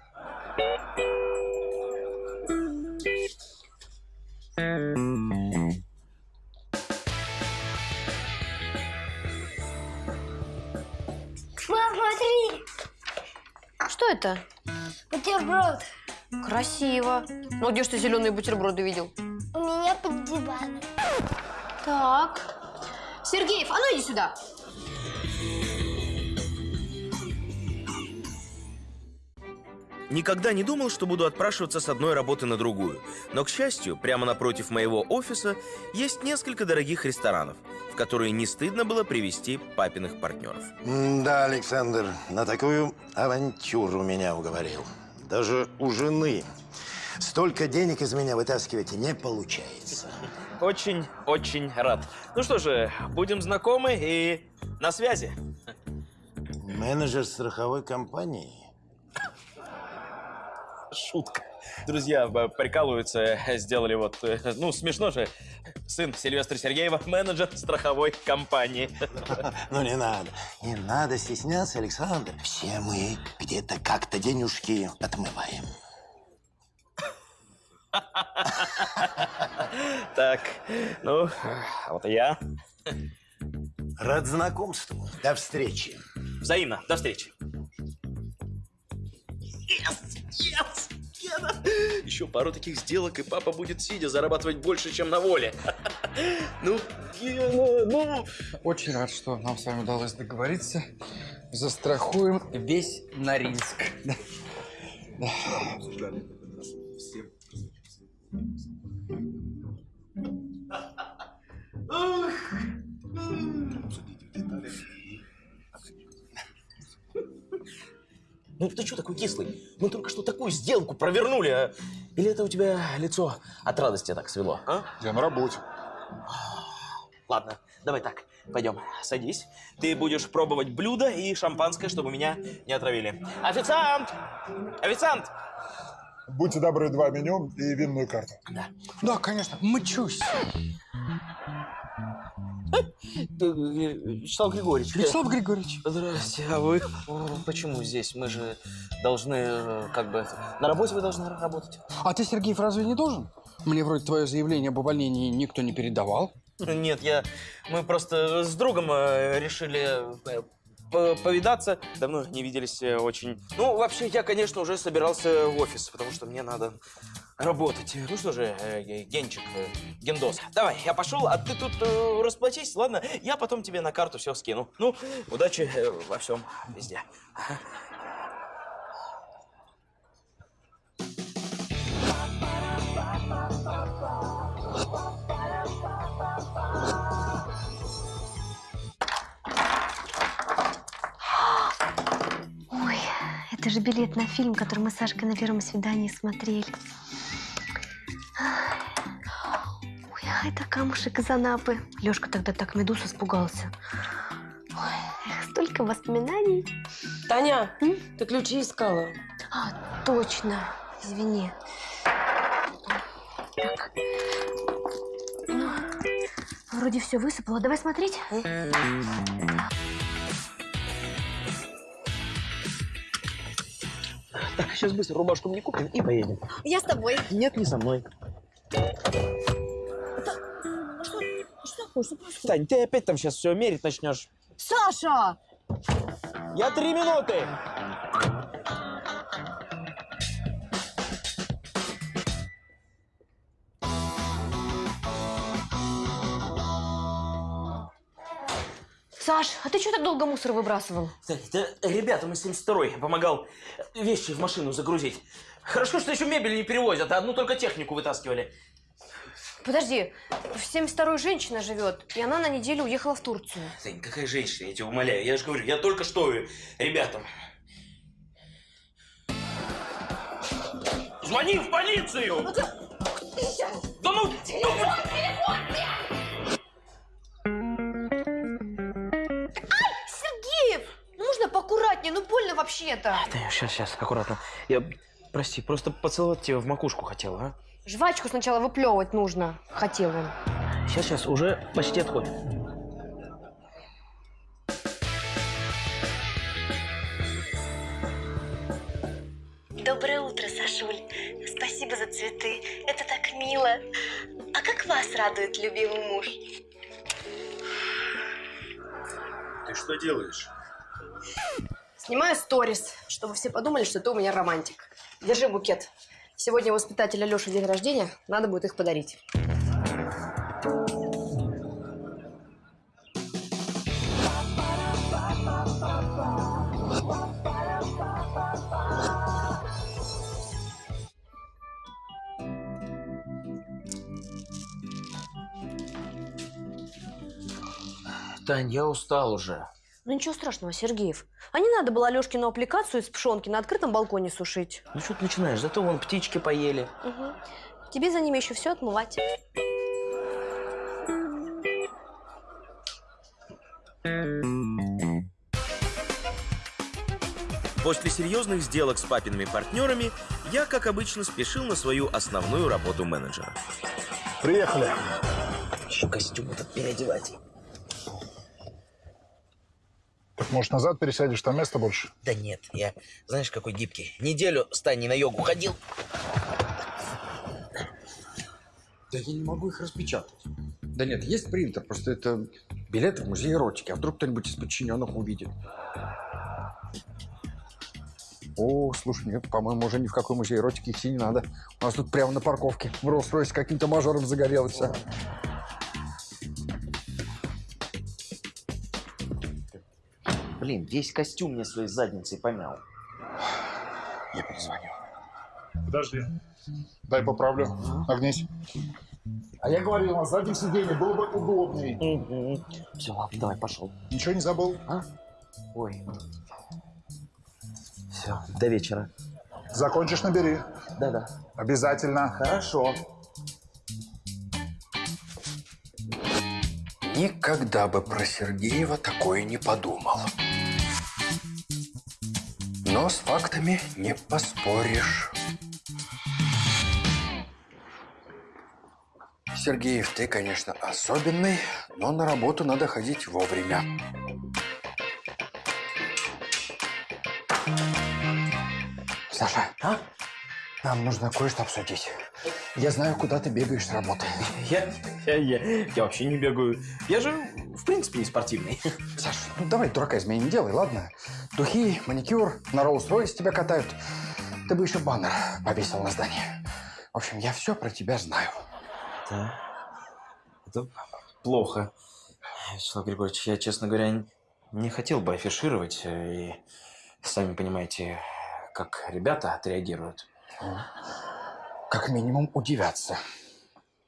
Мам, смотри! Что это? Бутерброд. Красиво. Ну, где ж ты зеленые бутерброды видел? Под диваном. Так. Сергеев, а ну иди сюда. Никогда не думал, что буду отпрашиваться с одной работы на другую. Но, к счастью, прямо напротив моего офиса есть несколько дорогих ресторанов, в которые не стыдно было привести папиных партнеров. Да, Александр, на такую авантюру меня уговорил. Даже у жены столько денег из меня вытаскивать не получается. Очень-очень рад. Ну что же, будем знакомы и на связи. Менеджер страховой компании? Шутка. Друзья прикалываются, сделали вот, э, ну, смешно же. Сын Сильвестра Сергеева, менеджер страховой компании. Ну, не надо. Не надо стесняться, Александр. Все мы где-то как-то денежки отмываем. Так, ну, а вот и я. Рад знакомству. До встречи. Взаимно. До встречи. Yes! Yes! Гена! Еще пару таких сделок, и папа будет сидя зарабатывать больше, чем на воле. Ну, Гена, ну... Очень рад, что нам с вами удалось договориться. Застрахуем весь Норильск. Да. Да. Ну ты что такой кислый? Мы только что такую сделку провернули, а? Или это у тебя лицо от радости так свело, а? Я на работе. Ладно, давай так, пойдем, садись. Ты будешь пробовать блюдо и шампанское, чтобы меня не отравили. Официант! Официант! Будьте добры, два меню и винную карту. Да. Да, конечно, мчусь. Вячеслав Григорьевич. Вячеслав Григорьевич. Здрасте, а вы? Почему здесь? Мы же должны, э, как бы, на работе вы должны работать. А ты, Сергеев, разве не должен? Мне вроде твое заявление об увольнении никто не передавал. Нет, я... Мы просто с другом э, решили э, повидаться. Давно не виделись э, очень. Ну, вообще, я, конечно, уже собирался в офис, потому что мне надо работать. Ну что же, э, Ге- Генчик, э, Гендос, давай, я пошел, а ты тут расплатись, ладно? Я потом тебе на карту все скину. Ну, удачи во всем, везде. Же билет на фильм, который мы с Сашкой на первом свидании смотрели. Ой, а это камушек из Анапы. Лёшка тогда так медуз испугался. Ой, столько воспоминаний. Таня, ты ключи искала. А, точно. Извини. Так. Ну, вроде все высыпало. Давай смотреть. Сейчас быстро рубашку мне купим и поедем. Я с тобой. Нет, не со мной. Тань, ты опять там сейчас все мерить начнешь. Саша! Я три минуты. Саш, а ты что так долго мусор выбрасывал? Тань, да, ребята, мы 72-й помогал вещи в машину загрузить. Хорошо, что еще мебель не перевозят, а одну только технику вытаскивали. Подожди, в 72-й женщина живет, и она на неделю уехала в Турцию. Тань, какая женщина, я тебя умоляю. Я же говорю, я только что ребятам. Звони в полицию! Да ну! Сергеев! Поаккуратнее, ну больно вообще-то. Сейчас, сейчас, аккуратно. Я, прости, просто поцеловать тебя в макушку хотел, а? Жвачку сначала выплевывать нужно, хотел он. Сейчас, сейчас, уже почти отходит. Доброе утро, Сашуль. Спасибо за цветы. Это так мило. А как вас радует любимый муж? Ты что делаешь? Снимаю сторис, чтобы все подумали, что ты у меня романтик. Держи букет. Сегодня у воспитателя Леши день рождения, надо будет их подарить. Тань, я устал уже. Ну ничего страшного, Сергеев. А не надо было Алешкину аппликацию из пшенки на открытом балконе сушить. Ну что ты начинаешь? Зато вон птички поели. Угу. Тебе за ними еще все отмывать. После серьезных сделок с папиными партнерами я, как обычно, спешил на свою основную работу менеджера. Приехали. Еще костюм этот переодевать. Так, может, назад пересядешь, там места больше? Да нет, я, знаешь, какой гибкий. Неделю с Таней на йогу ходил. Да я не могу их распечатать. Да нет, есть принтер, просто это билеты в музей эротики, а вдруг кто-нибудь из подчиненных увидит. О, слушай, нет, по-моему, уже ни в какой музей эротики идти не надо. У нас тут прямо на парковке в Роллс-Ройс каким-то мажором загорелось. Блин, весь костюм мне своей задницей помял. Я перезвоню. Подожди. Дай поправлю. Нагнись. А я говорил, на заднем сиденье было бы удобней. Все, ладно, давай, пошел. Ничего не забыл? А? Ой. Все, до вечера. Закончишь, набери. Да-да. Обязательно. Хорошо. Никогда бы про Сергеева такое не подумал. Но с фактами не поспоришь. Сергеев, ты, конечно, особенный, но на работу надо ходить вовремя. Саша, а? Нам нужно кое-что обсудить. Я знаю, куда ты бегаешь с работы. Я, я, я, я вообще не бегаю. Я же, в принципе, не спортивный. Саш, ну давай дурака из меня не делай, ладно? Духи, маникюр, на Роллс-Ройс тебя катают. Ты бы еще баннер повесил на здание. В общем, я все про тебя знаю. Да. Это плохо. Вячеслав Григорьевич, я, честно говоря, не хотел бы афишировать. э, И сами понимаете, как ребята отреагируют. Как минимум удивятся.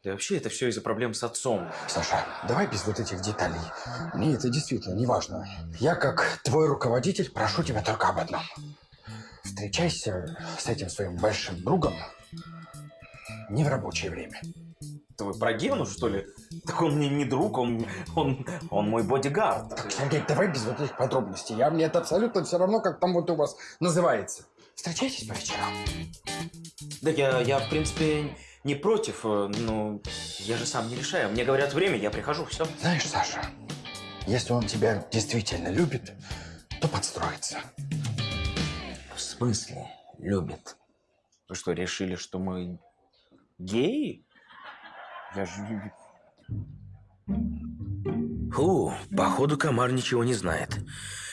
Да вообще это все из-за проблем с отцом. Саша, давай без вот этих деталей. Мне это действительно не важно. Я, как твой руководитель, прошу тебя только об одном. Встречайся с этим своим большим другом не в рабочее время. Вы про Гену, что ли? Так он мне не друг, он, он, он мой бодигард. Так, Сергей, давай без вот этих подробностей. Я, мне это абсолютно все равно, как там вот у вас называется. Встречайтесь по вечерам. Да я, я, в принципе, не против, э, но я же сам не решаю. Мне говорят время, я прихожу, все. Знаешь, Саша, если он тебя действительно любит, то подстроится. В смысле любит? Вы что, решили, что мы геи? Я же... Фу, походу комар ничего не знает.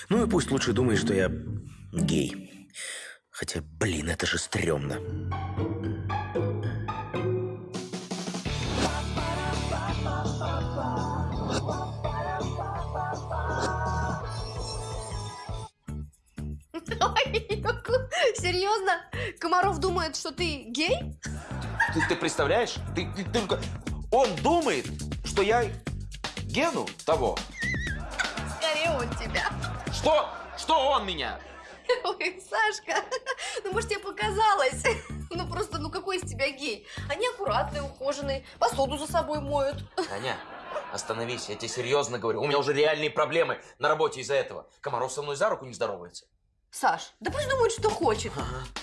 Ну и пусть лучше думает, что я гей. Хотя, блин, это же стрёмно. Серьезно? Комаров думает, что ты гей? Ты, ты представляешь? Ты, ты только... Он думает, что я Гену того. Скорее он тебя. Что? Что он меня? Ой, Сашка, ну может тебе показалось? Ну просто, ну какой из тебя гей? Они аккуратные, ухоженные, посуду за собой моют. Таня, остановись, я тебе серьезно говорю. У меня уже реальные проблемы на работе из-за этого. Комаров со мной за руку не здоровается. Саш, да пусть думает, что хочет.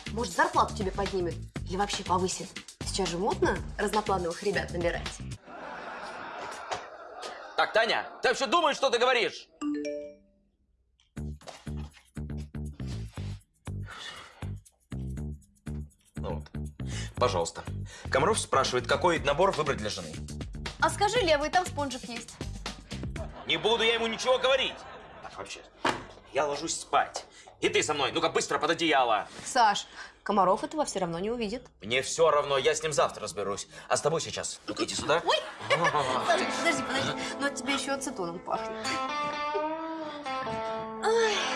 Может, зарплату тебе поднимет или вообще повысит. Сейчас же модно разноплановых ребят набирать. Так, Таня, ты вообще думаешь, что ты говоришь? Пожалуйста. Комаров спрашивает, какой набор выбрать для жены. А скажи, левый, там спонжик есть. Не буду я ему ничего говорить. Так, вообще, я ложусь спать. И ты со мной, ну-ка быстро под одеяло. Саш, Комаров этого все равно не увидит. Мне все равно, я с ним завтра разберусь. А с тобой сейчас. Ну-ка иди сюда. Ой! Саш, подожди, подожди. Но от тебя еще ацетоном пахнет. Ай.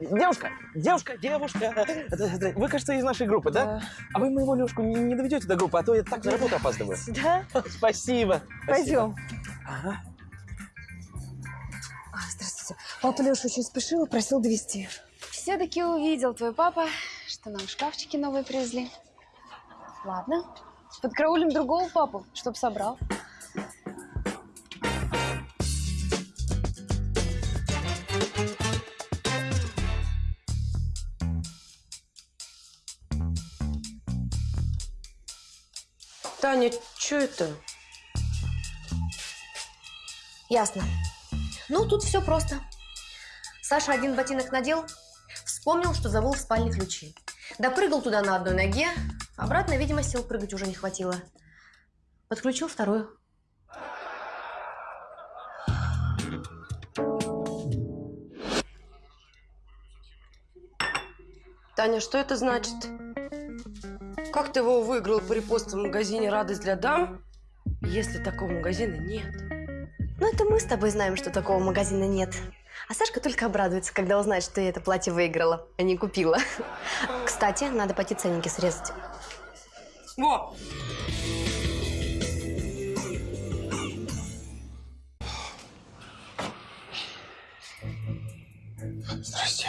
Девушка, девушка, девушка, вы, кажется, из нашей группы, да? А вы моего Лешку не, не доведете до группы, а то я так на работу опаздываю. Да? Спасибо. Пойдем. Ага. А, здравствуйте. Папа Леша очень спешил и просил довести. Все-таки увидел твой папа, что нам шкафчики новые привезли. Ладно, подкараулим другого папу, чтоб собрал. Таня, что это? Ясно. Ну, тут все просто. Саша один ботинок надел, вспомнил, что забыл в спальне ключи. Допрыгал туда на одной ноге, обратно, видимо, сил прыгать уже не хватило. Подключил вторую. Таня, что это значит? Как ты его выиграл по репосту в магазине «Радость для дам», если такого магазина нет? Ну, это мы с тобой знаем, что такого магазина нет. А Сашка только обрадуется, когда узнает, что я это платье выиграла, а не купила. Кстати, надо пойти ценники срезать. Во! Здрасте.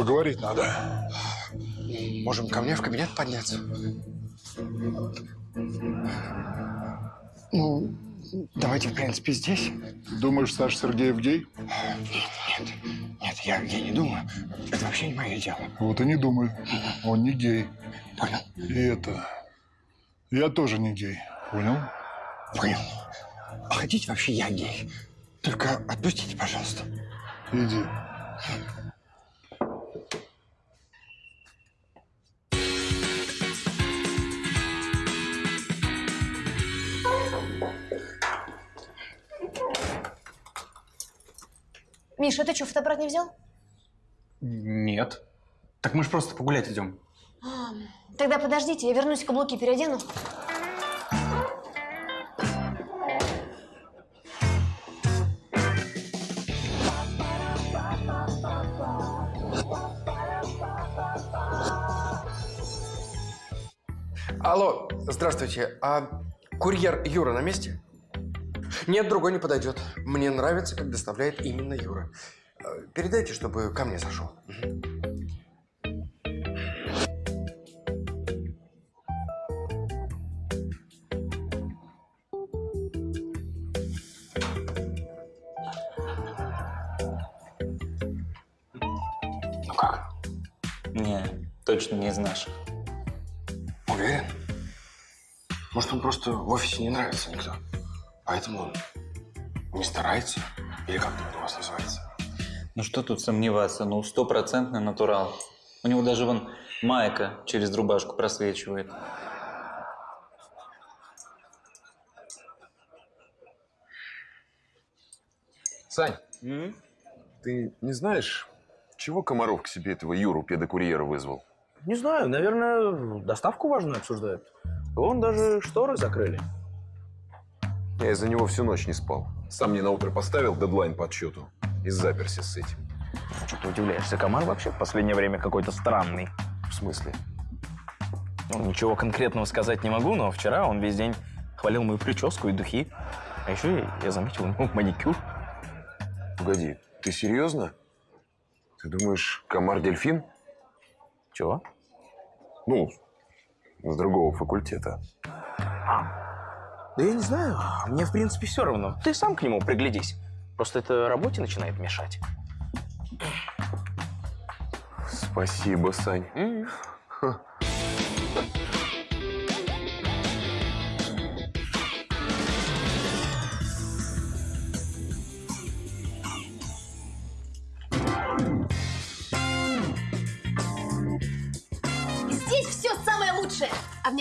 Поговорить надо. Можем ко мне в кабинет подняться? Ну, давайте, в принципе, здесь. Думаешь, Саша Сергеев гей? Нет, нет, я, я не думаю. Это вообще не мое дело. Вот и не думай. Он не гей. Понял. И это... Я тоже не гей. Понял? Понял. А хотите вообще я гей? Только отпустите, пожалуйста. Иди. Миша, ты что, фотоаппарат не взял? Нет. Так мы же просто погулять идем. А, Тогда подождите, я вернусь, каблуки переодену. Алло, здравствуйте. А курьер Юра на месте? Нет, другой не подойдет. Мне нравится, как доставляет именно Юра. Э, Передайте, чтобы ко мне зашел. Ну как? Не, точно не из наших. Уверен? Может, он просто в офисе не нравится никто? Поэтому он не старается? Или как это у вас называется? Ну что тут сомневаться, ну стопроцентный натурал. У него даже вон майка через рубашку просвечивает. Сань, ты не знаешь, чего Комаров к себе этого Юру, педокурьера, вызвал? Не знаю, наверное, доставку важную обсуждают. Вон даже шторы закрыли. Я из-за него всю ночь не спал. Сам мне на утро поставил дедлайн по отчету и заперся с этим. Что ты удивляешься? Комар вообще в последнее время какой-то странный. В смысле? Ну, ничего конкретного сказать не могу, но вчера он весь день хвалил мою прическу и духи. А еще я, я заметил ну, маникюр. Погоди, ты серьезно? Ты думаешь, комар дельфин? Чего? Ну, с другого факультета. Да я не знаю, мне в принципе все равно. Ты сам к нему приглядись. Просто это работе начинает мешать. Спасибо, Сань. Ха. Здесь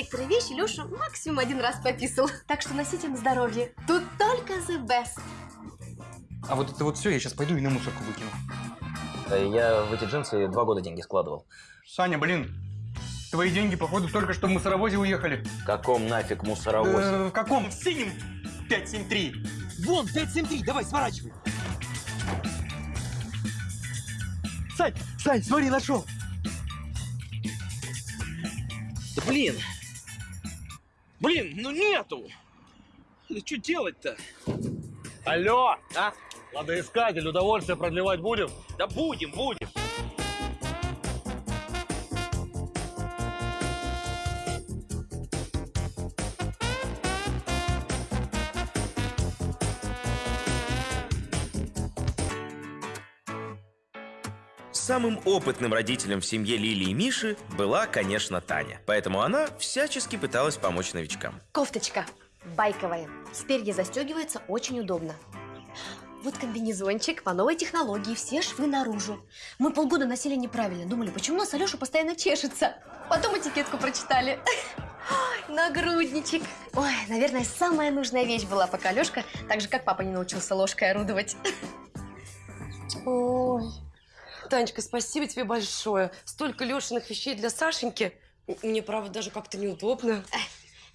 некоторые вещи Леша максимум один раз пописал. Так что носите на здоровье. Тут только the best. А вот это вот все я сейчас пойду и на мусорку выкину. Я в эти джинсы два года деньги складывал. Саня, блин, твои деньги, походу, только что в мусоровозе уехали. В каком нафиг мусоровозе? Э, в каком? В синем 573. Вон, 573, давай, сворачивай. Сань, Сань, смотри, нашел. Да блин! Блин, ну нету! Да что делать-то? Алло! А? Ладоискатель, удовольствие продлевать будем? Да будем, будем. Самым опытным родителем в семье Лили и Миши была, конечно, Таня. Поэтому она всячески пыталась помочь новичкам. Кофточка байковая. Спереди застегивается очень удобно. Вот комбинезончик по новой технологии, все швы наружу. Мы полгода носили неправильно, думали, почему у нас Алеша постоянно чешется. Потом этикетку прочитали. Ой, нагрудничек. Ой, наверное, самая нужная вещь была, пока Алешка, так же, как папа не научился ложкой орудовать. Ой. Танечка, спасибо тебе большое. Столько Лешиных вещей для Сашеньки. Мне, правда, даже как-то неудобно.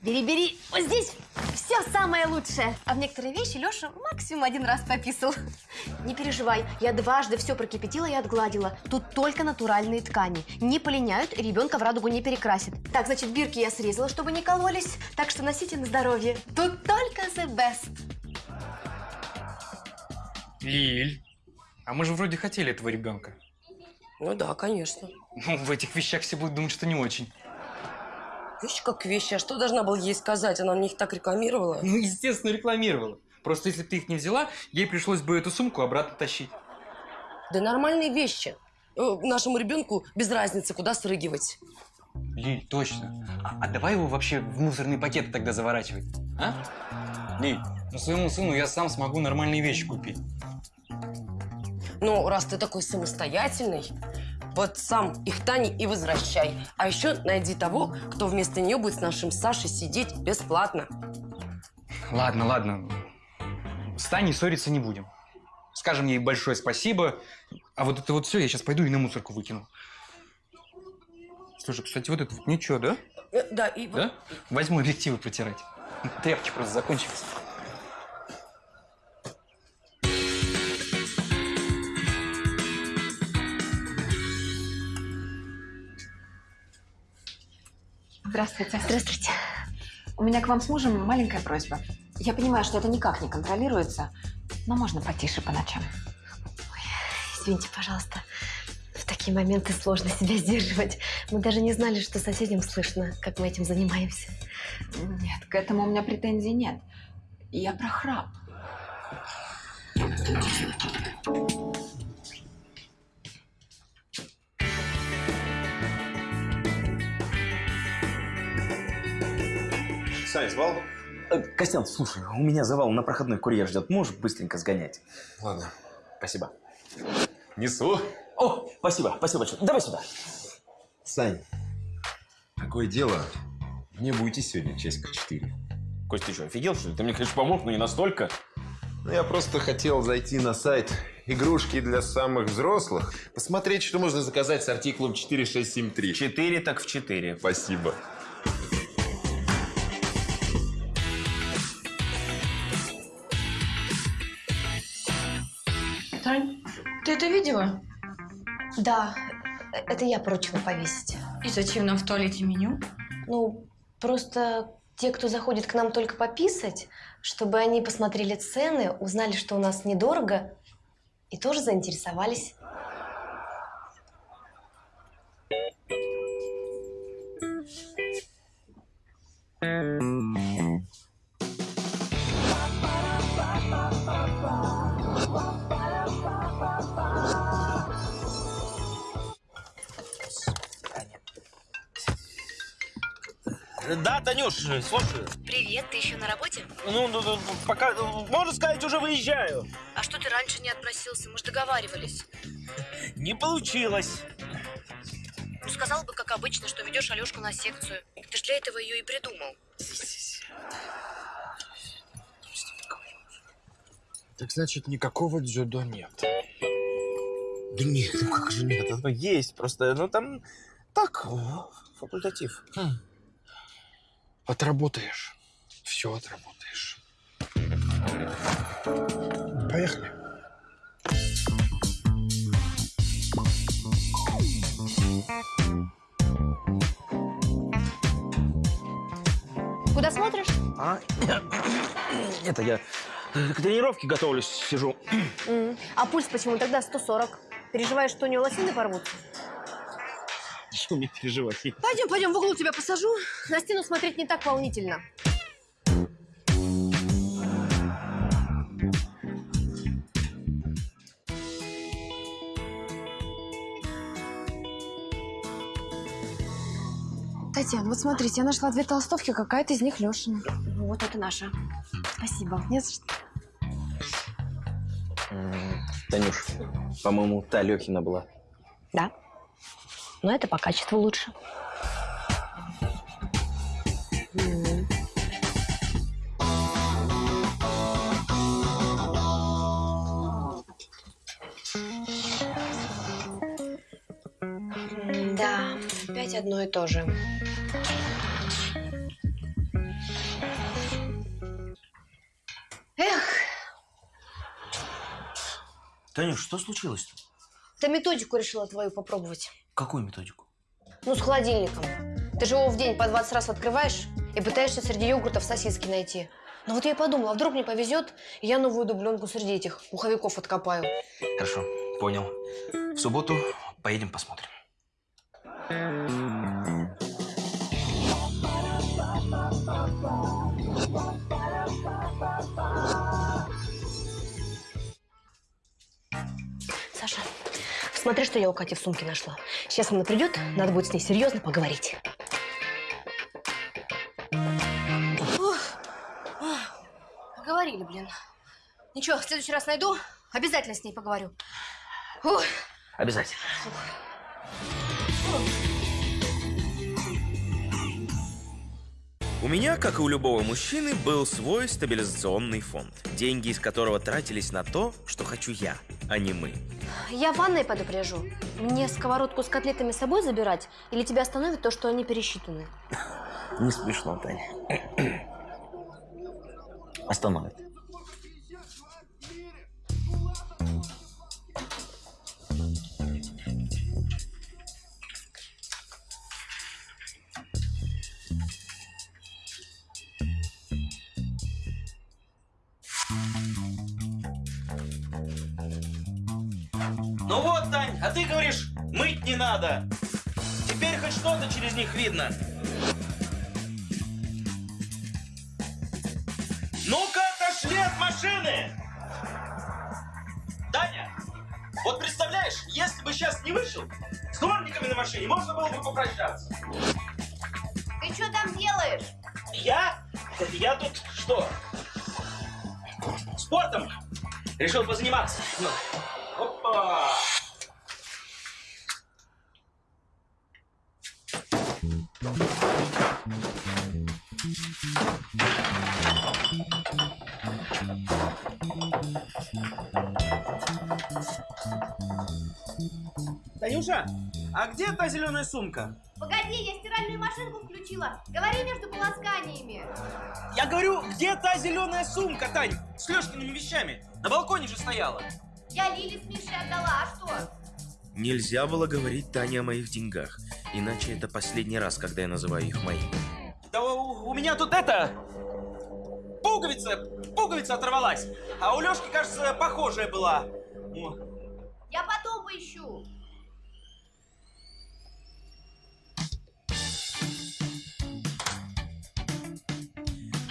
Бери-бери, вот здесь все самое лучшее. А в некоторые вещи Леша максимум один раз пописал. Не переживай, я дважды все прокипятила и отгладила. Тут только натуральные ткани. Не полиняют, и ребенка в радугу не перекрасит. Так, значит, бирки я срезала, чтобы не кололись. Так что носите на здоровье. Тут только the best. Лиль, а мы же вроде хотели этого ребенка. Ну да, конечно. Ну, в этих вещах все будут думать, что не очень. Вещи как вещи, а что должна была ей сказать? Она мне их так рекламировала. Ну, естественно, рекламировала. Просто если бы ты их не взяла, ей пришлось бы эту сумку обратно тащить. Да нормальные вещи. Э, Нашему ребенку без разницы, куда срыгивать. Лиль, точно. А, а давай его вообще в мусорный пакет тогда заворачивать, а? Лиль, ну своему сыну я сам смогу нормальные вещи купить. Ну, раз ты такой самостоятельный, вот сам их Тане и возвращай. А еще найди того, кто вместо нее будет с нашим Сашей сидеть бесплатно. Ладно, ладно. С Таней ссориться не будем. Скажем ей большое спасибо. А вот это вот все я сейчас пойду и на мусорку выкину. Слушай, кстати, вот это вот ничего, да? Э, Да, и... Да? Возьму объективы протирать. Тряпки просто закончились. Здравствуйте. Здравствуйте. У меня к вам с мужем маленькая просьба. Я понимаю, что это никак не контролируется, но можно потише по ночам. Извините, пожалуйста. В такие моменты сложно себя сдерживать. Мы даже не знали, что соседям слышно, как мы этим занимаемся. Нет, к этому у меня претензий нет. Я про храп. Сань, звал? Э, Костян, слушай, у меня завал на проходной курьер ждет. Можешь быстренько сгонять? Ладно. Спасибо. Несу. О, спасибо, спасибо большое. Давай сюда. Сань, такое дело. Мне будете сегодня часика четыре. Кость, ты что, офигел, что ли? Ты мне, конечно, помог, но не настолько. Ну, я просто хотел зайти на сайт игрушки для самых взрослых, посмотреть, что можно заказать с артиклом 4673. Четыре так в четыре. Спасибо. Видела? Да, это я поручила повесить. И зачем нам в туалете меню? Ну, просто те, кто заходит к нам только пописать, чтобы они посмотрели цены, узнали, что у нас недорого, и тоже заинтересовались. Да, Танюш, слушаю. Привет, ты еще на работе? Ну, ну, ну, пока, можно сказать, уже выезжаю. А что ты раньше не отпросился? Мы же договаривались. Не получилось. Ну, сказал бы, как обычно, что ведешь Алешку на секцию. Ты же для этого ее и придумал. Так значит, никакого дзюдо нет. Да нет, ну как же нет, оно есть, просто, ну там так, факультатив. Отработаешь. Все отработаешь. Поехали. Куда смотришь? А? Это я к тренировке готовлюсь, сижу. А пульс почему тогда 140? Переживаешь, что у него лосины порвутся? Что мне переживать? Пойдем, пойдем, в углу тебя посажу. На стену смотреть не так волнительно. Татьяна, вот смотрите, я нашла две толстовки, какая-то из них Лешина. Вот это наша. Спасибо. Не за что. Танюш, по-моему, та Лехина была. Да. Но это по качеству лучше. Да, опять одно и то же. Эх, Танюш, что случилось-то? да методику решила твою попробовать. Какую методику? Ну, с холодильником. Ты же его в день по 20 раз открываешь и пытаешься среди йогуртов сосиски найти. Но вот я и подумала, а вдруг мне повезет, и я новую дубленку среди этих пуховиков откопаю. Хорошо, понял. В субботу Поедем посмотрим. Саша, смотри, что я у Кати в сумке нашла. Сейчас она придет, надо будет с ней серьезно поговорить. Ух, Поговорили, блин. Ничего, в следующий раз найду, обязательно с ней поговорю. Ух. Обязательно. У меня, как и у любого мужчины, был свой стабилизационный фонд. Деньги из которого тратились на то, что хочу я, а не мы. Я в ванной предупрежу. Мне сковородку с котлетами с собой забирать или тебя остановит то, что они пересчитаны? Не смешно, Таня. Остановит. Не надо. Теперь хоть что-то через них видно. Ну-ка, отошли от машины! Таня, вот представляешь, если бы сейчас не вышел, с дворниками на машине можно было бы попрощаться. Ты что там делаешь? Я? Я тут что? Спортом решил позаниматься. Ну, Опа! Танюша, а где та зеленая сумка? Погоди, я стиральную машинку включила. Говори между полосканиями. Я говорю, где та зеленая сумка, Тань? С Лешкиными вещами. На балконе же стояла. Я Лиле с Мишей отдала, а что? Нельзя было говорить Тане о моих деньгах, иначе это последний раз, когда я называю их моими. Да у, у меня тут это... Пуговица, пуговица оторвалась, а у Лешки, кажется, похожая была. О. Я потом поищу.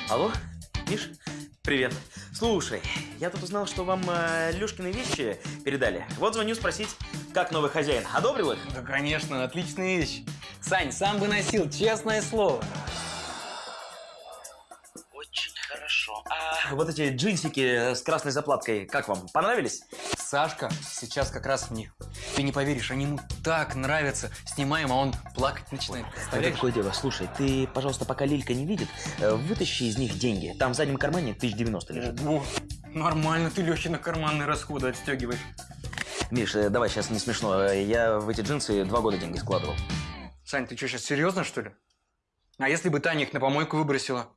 Алло, Миш? Привет. Слушай, я тут узнал, что вам э, Лешкины вещи передали. Вот звоню спросить, как новый хозяин. Одобрил их? Да, конечно, отличная вещь. Сань, сам бы носил, честное слово. Хорошо. А вот эти джинсики с красной заплаткой, как вам, понравились? Сашка сейчас как раз в них. Ты не поверишь, они ему так нравятся. Снимаем, а он плакать начинает. Это такое дело. Слушай, ты, пожалуйста, пока Лилька не видит, э, вытащи из них деньги. Там в заднем кармане 1090 лежит. О, нормально ты Лехи на карманные расходы отстегиваешь. Миш, э, давай, сейчас не смешно. Э, Я в эти джинсы два года деньги складывал. Сань, ты что, сейчас серьезно, что ли? А если бы Таня их на помойку выбросила?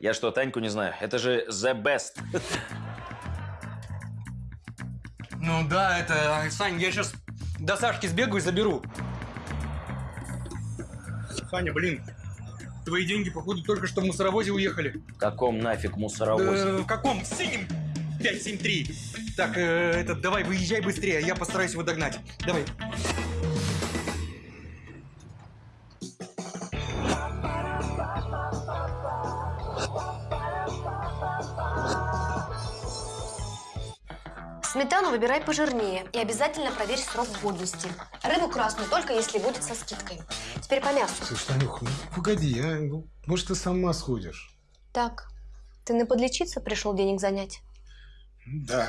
Я что, Таньку не знаю? Это же the best. Ну да, это... Сань, я сейчас до Сашки сбегаю и заберу. Саня, блин, твои деньги, походу, только что в мусоровозе уехали. В каком нафиг мусоровозе? Да, в каком? В синем 573. Так, э, этот, давай, выезжай быстрее, я постараюсь его догнать. Давай. Сметану выбирай пожирнее и обязательно проверь срок годности. Рыбу красную только если будет со скидкой. Теперь по мясу. Слушай, Танюха, ну погоди, а? Ну, может, ты сама сходишь? Так, ты на подлечиться пришел денег занять? Да.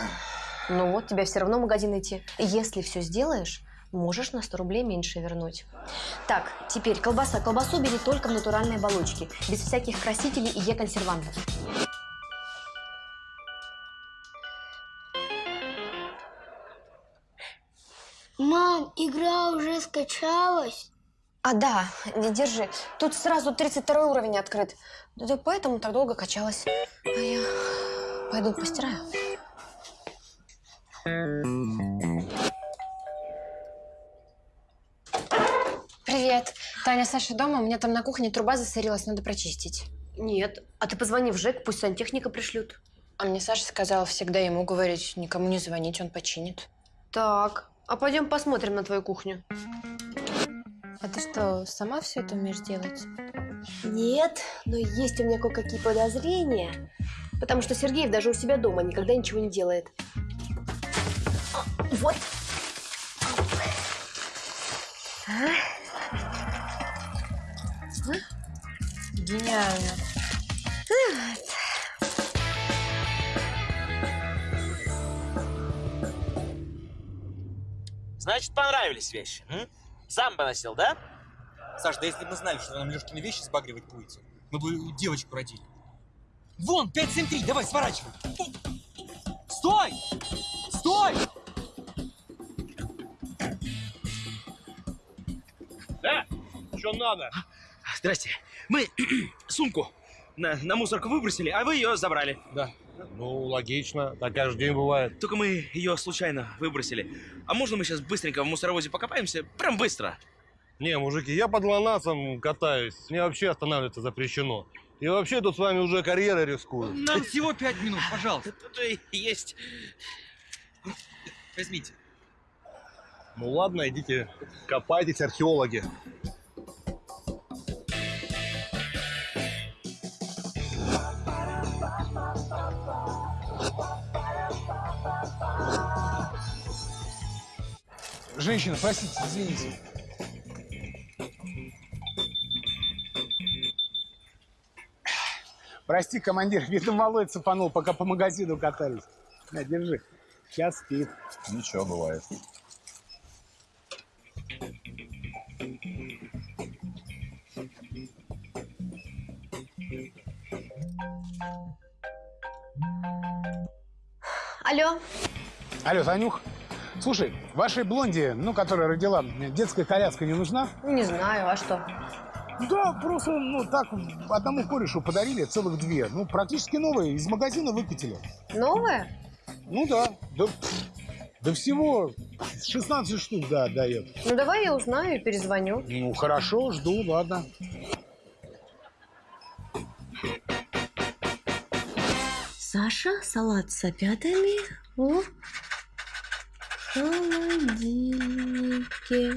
Ну вот, тебе все равно в магазин идти. Если все сделаешь, можешь на 100 рублей меньше вернуть. Так, теперь колбаса. Колбасу бери только в натуральной оболочке, без всяких красителей и Е-консервантов. Мам, игра уже скачалась. А, да, не держи. Тут сразу 32 уровень открыт. Да ты поэтому так долго качалась. А я пойду постираю. Привет. Таня, Саша дома? У меня там на кухне труба засорилась, надо прочистить. Нет. А ты позвони в ЖЭК, пусть сантехника пришлют. А мне Саша сказала всегда ему говорить, никому не звонить, он починит. Так, А пойдем посмотрим на твою кухню. А ты что, сама все это умеешь делать? Нет, но есть у меня кое-какие подозрения. Потому что Сергеев даже у себя дома никогда ничего не делает. А, Вот. А? А? Гениально. Значит, понравились вещи. М? Сам бы носил, да? Саш, да если бы мы знали, что нам Лешкины вещи сбагривать будете, мы бы девочку родили. Вон, 573, давай, сворачивай. Стой! Стой! Да? Что надо? Здрасте. Мы сумку на, на мусорку выбросили, а вы ее забрали. Да. Ну, логично. Так каждый день бывает. Только мы ее случайно выбросили. А можно мы сейчас быстренько в мусоровозе покопаемся? Прям быстро. Не, мужики, я под ланасом катаюсь. Мне вообще останавливаться запрещено. И вообще тут с вами уже карьерой рискую. Нам всего пять минут, пожалуйста. Тут и есть. Возьмите. Ну ладно, идите, копайтесь, археологи. Женщина, простите, извините. Прости, командир, видно, малой цепанул, пока по магазину катались. На, держи. Сейчас спит. Ничего, бывает. Алло. Алло, Танюх. Слушай, вашей блонде, ну, которая родила, детская коляска не нужна? Не знаю, а что? Да, просто, ну, так, одному корешу подарили целых две. Ну, практически новые, из магазина выкатили. Новая? Ну да, да, да всего 16 штук, да, дает. Ну давай я узнаю и перезвоню. Ну, хорошо, жду, ладно. Саша, салат с опятами в холодильнике.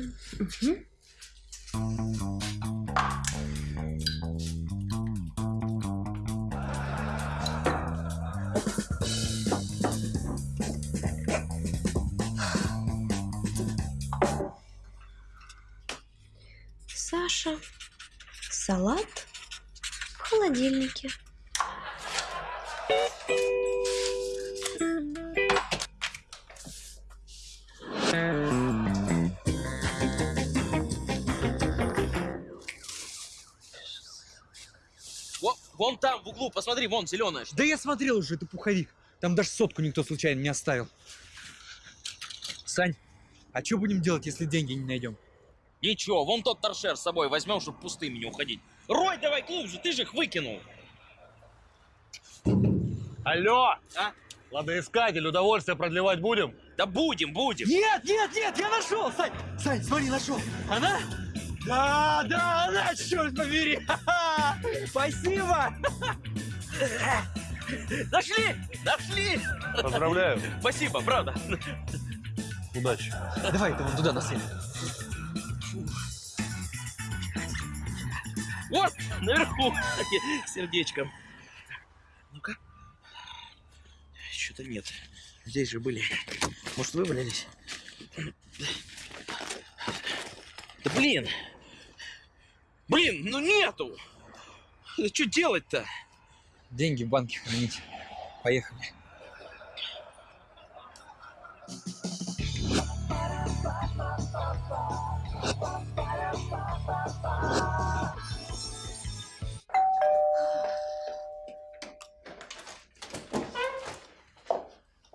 Саша, салат в холодильнике. Вон там, в углу, посмотри, вон, зеленая. Да я смотрел уже, это пуховик. Там даже сотку никто случайно не оставил. Сань, а что будем делать, если деньги не найдем? Ничего, вон тот торшер с собой возьмем, чтобы пустыми не уходить. Рой давай глубже, ты же их выкинул. Алло! А? Ладоискатель, удовольствие продлевать будем? Да будем, будем. Нет, нет, нет, я нашел, Сань! Сань, смотри, нашел. Она? Да, да, она, черт побери! Спасибо! Нашли! Нашли! Поздравляю. Спасибо, правда. Удачи. Давай, ты вон туда на свет. Вот, наверху, сердечком. Ну-ка. Что-то нет. Здесь же были. Может, вывалились? Да блин! Блин, ну нету! Что делать-то? Деньги в банке хранить. Поехали.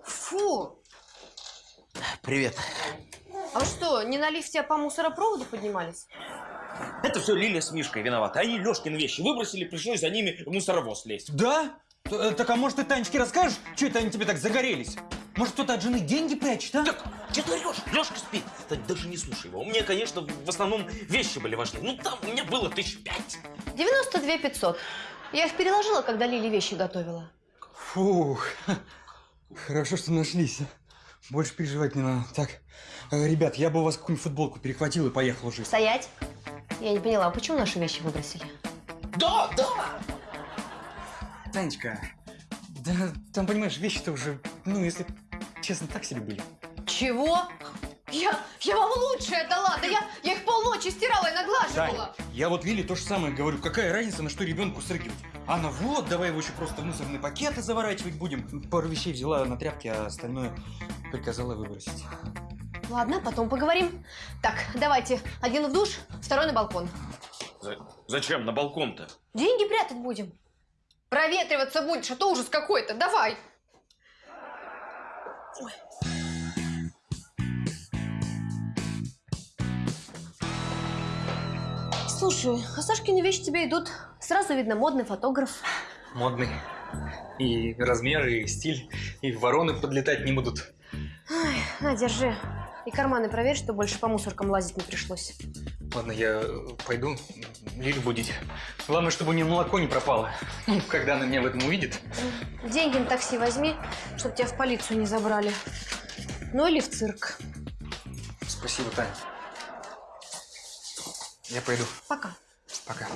Фу! Привет. А что, не на лифте, а по мусоропроводу поднимались? Это все Лиля с Мишкой виноваты. Они Лешкин вещи выбросили, пришлось за ними в мусоровоз лезть. Да? Т- э, Так а может ты Танечке расскажешь, что это они тебе так загорелись? Может кто-то от жены деньги прячет, а? Че ты орешь? Лешка спит. Ты даже не слушай его. У меня, конечно, в основном вещи были важны. Ну, там у меня было тысяч пять. 92 500. Я их переложила, когда Лили вещи готовила. Фух, хорошо, что нашлись. Больше переживать не надо. Так, э, ребят, я бы у вас какую-нибудь футболку перехватил и поехал уже. Стоять. Я не поняла, почему наши вещи выбросили? Да, да! Танечка, да там, понимаешь, вещи-то уже, ну, если честно, так себе были. Чего? Я, я вам лучшее дала, да я, я их полночи стирала и наглаживала. Тань, я вот Лиле то же самое говорю. Какая разница, на что ребенку срыгивать? Она вот, давай его еще просто в мусорные пакеты заворачивать будем. Пару вещей взяла на тряпки, а остальное приказала выбросить. Ладно, потом поговорим. Так, давайте. Один в душ, второй на балкон. Зачем на балкон-то? Деньги прятать будем. Проветриваться будешь, а то ужас какой-то. Давай. Слушай, а Сашкины вещи тебе идут. Сразу видно модный фотограф. Модный. И размеры, и стиль, и вороны подлетать не будут. Ай, на, держи. И карманы проверь, что больше по мусоркам лазить не пришлось. Ладно, я пойду Лилю будить. Главное, чтобы у нее молоко не пропало. Ну, когда она меня в этом увидит. Деньги на такси возьми, чтобы тебя в полицию не забрали. Ну или в цирк. Спасибо, Таня. Я пойду. Пока. Пока.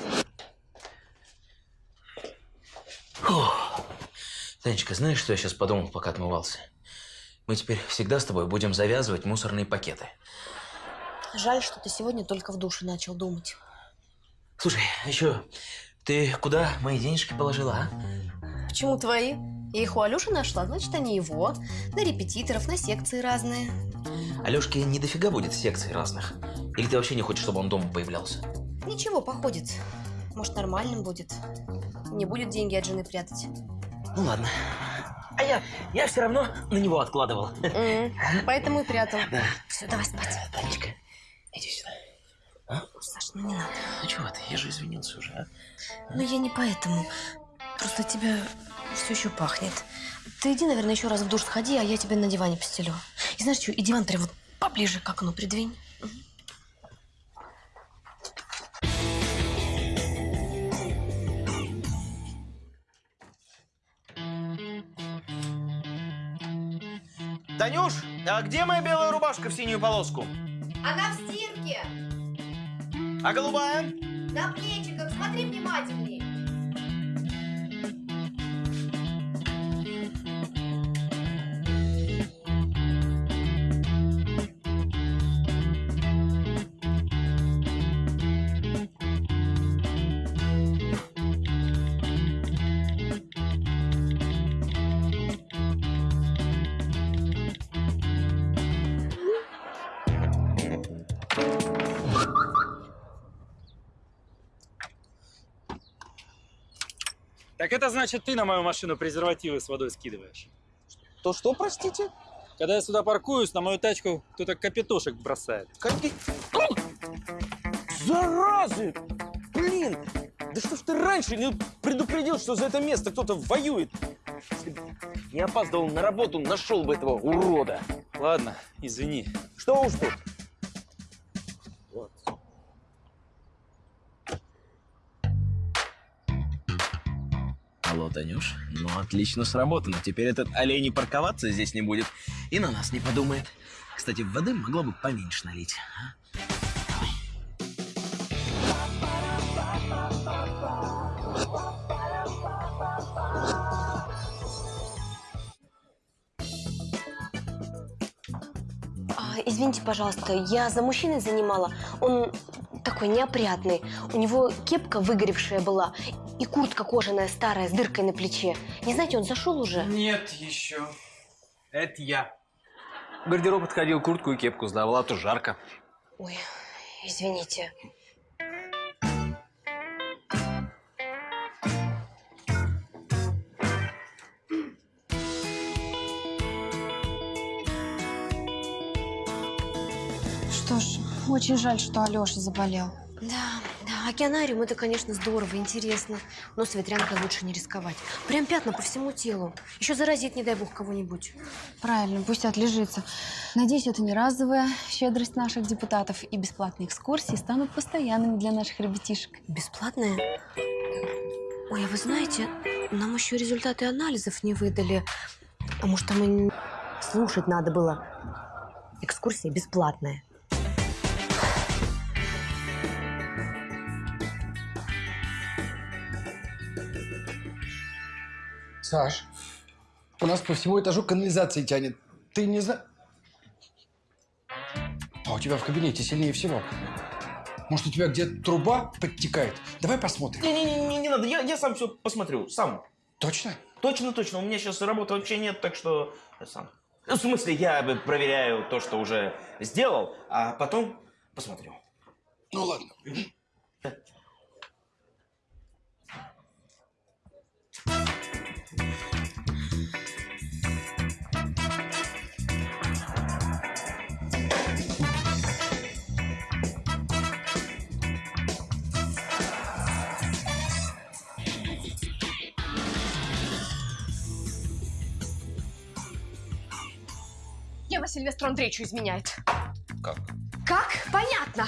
Фух. Танечка, знаешь, что я сейчас подумал, пока отмывался? Мы теперь всегда с тобой будем завязывать мусорные пакеты. Жаль, что ты сегодня только в душе начал думать. Слушай, а еще ты куда мои денежки положила, а? Почему твои? Я их у Алёши нашла, значит, они его. На репетиторов, на секции разные. Алёшке не дофига будет секций разных. Или ты вообще не хочешь, чтобы он дома появлялся? Ничего, походит. Может, нормальным будет. Не будет деньги от жены прятать. Ну ладно. А я, я все равно на него откладывал. М, Поэтому и прятал. Да. Все, давай спать. Танечка, иди сюда. Саш, ну не надо. Ну чего ты, я же извинился уже, а? Ну я не поэтому. Просто тебя все еще пахнет. Ты иди, наверное, еще раз в душ сходи, а я тебе на диване постелю. И знаешь что, и диван прям вот поближе к окну придвинь. Танюш, а где моя белая рубашка в синюю полоску? Она в стирке. А голубая? На плечиках. Смотри внимательней. Так это значит, ты на мою машину презервативы с водой скидываешь? То что, простите? Когда я сюда паркуюсь, на мою тачку кто-то капитошек бросает. Какие? Заразы! Блин! Да что ж ты раньше не предупредил, что за это место кто-то воюет? Если бы не опаздывал на работу, нашел бы этого урода. Ладно, извини. Что уж тут? Алло, Танюш. Ну, отлично сработано. Теперь этот олень и парковаться здесь не будет. И на нас не подумает. Кстати, воды могло бы поменьше налить. а? А, извините, пожалуйста, я за мужчиной занимала. Он такой неопрятный. У него кепка выгоревшая была и куртка кожаная старая с дыркой на плече. Не знаете, он зашел уже? Нет еще. Это я. В гардероб отходил, куртку и кепку сдавал, а то жарко. Ой, извините. Что ж, очень жаль, что Алёша заболел. Да, океанариум это, конечно, здорово, интересно. Но с ветрянкой лучше не рисковать. Прям пятна по всему телу. Еще заразит, не дай бог, кого-нибудь. Правильно, пусть отлежится. Надеюсь, это не разовая щедрость наших депутатов, и бесплатные экскурсии станут постоянными для наших ребятишек. Бесплатные? Ой, а вы знаете, нам еще результаты анализов не выдали. А может, там и... слушать надо было. Экскурсия бесплатная. Саш, у нас по всему этажу канализации тянет. Ты не знаешь... А у тебя в кабинете сильнее всего. Может, у тебя где-то труба подтекает? Давай посмотрим. Не-не-не, не надо, я, я сам все посмотрю, сам. Точно? Точно, точно, у меня сейчас работы вообще нет, так что я сам. Ну, В смысле, я бы проверяю то, что уже сделал, а потом посмотрю. Ну ладно. Ева Сильвестру Андреевичу изменяет. Как? Как? Понятно.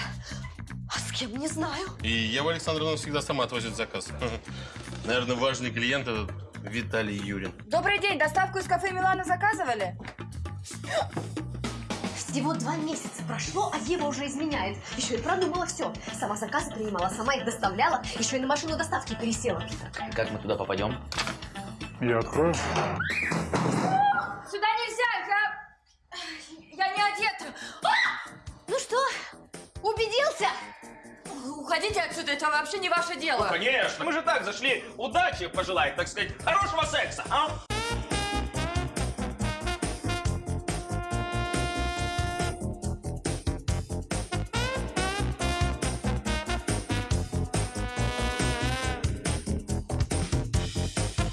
А с кем, не знаю. И Ева Александровна всегда сама отвозит заказ. Наверное, важный клиент этот Виталий Юрин. Добрый день, доставку из кафе Милана заказывали? Всего два месяца прошло, а Ева уже изменяет. Еще и продумала все. Сама заказы принимала, сама их доставляла, еще и на машину доставки пересела. Как мы туда попадем? Я открою. Сюда нельзя, убедился? Уходите отсюда, это вообще не ваше дело. Конечно, мы же так зашли удачи пожелать, так сказать, хорошего секса, а?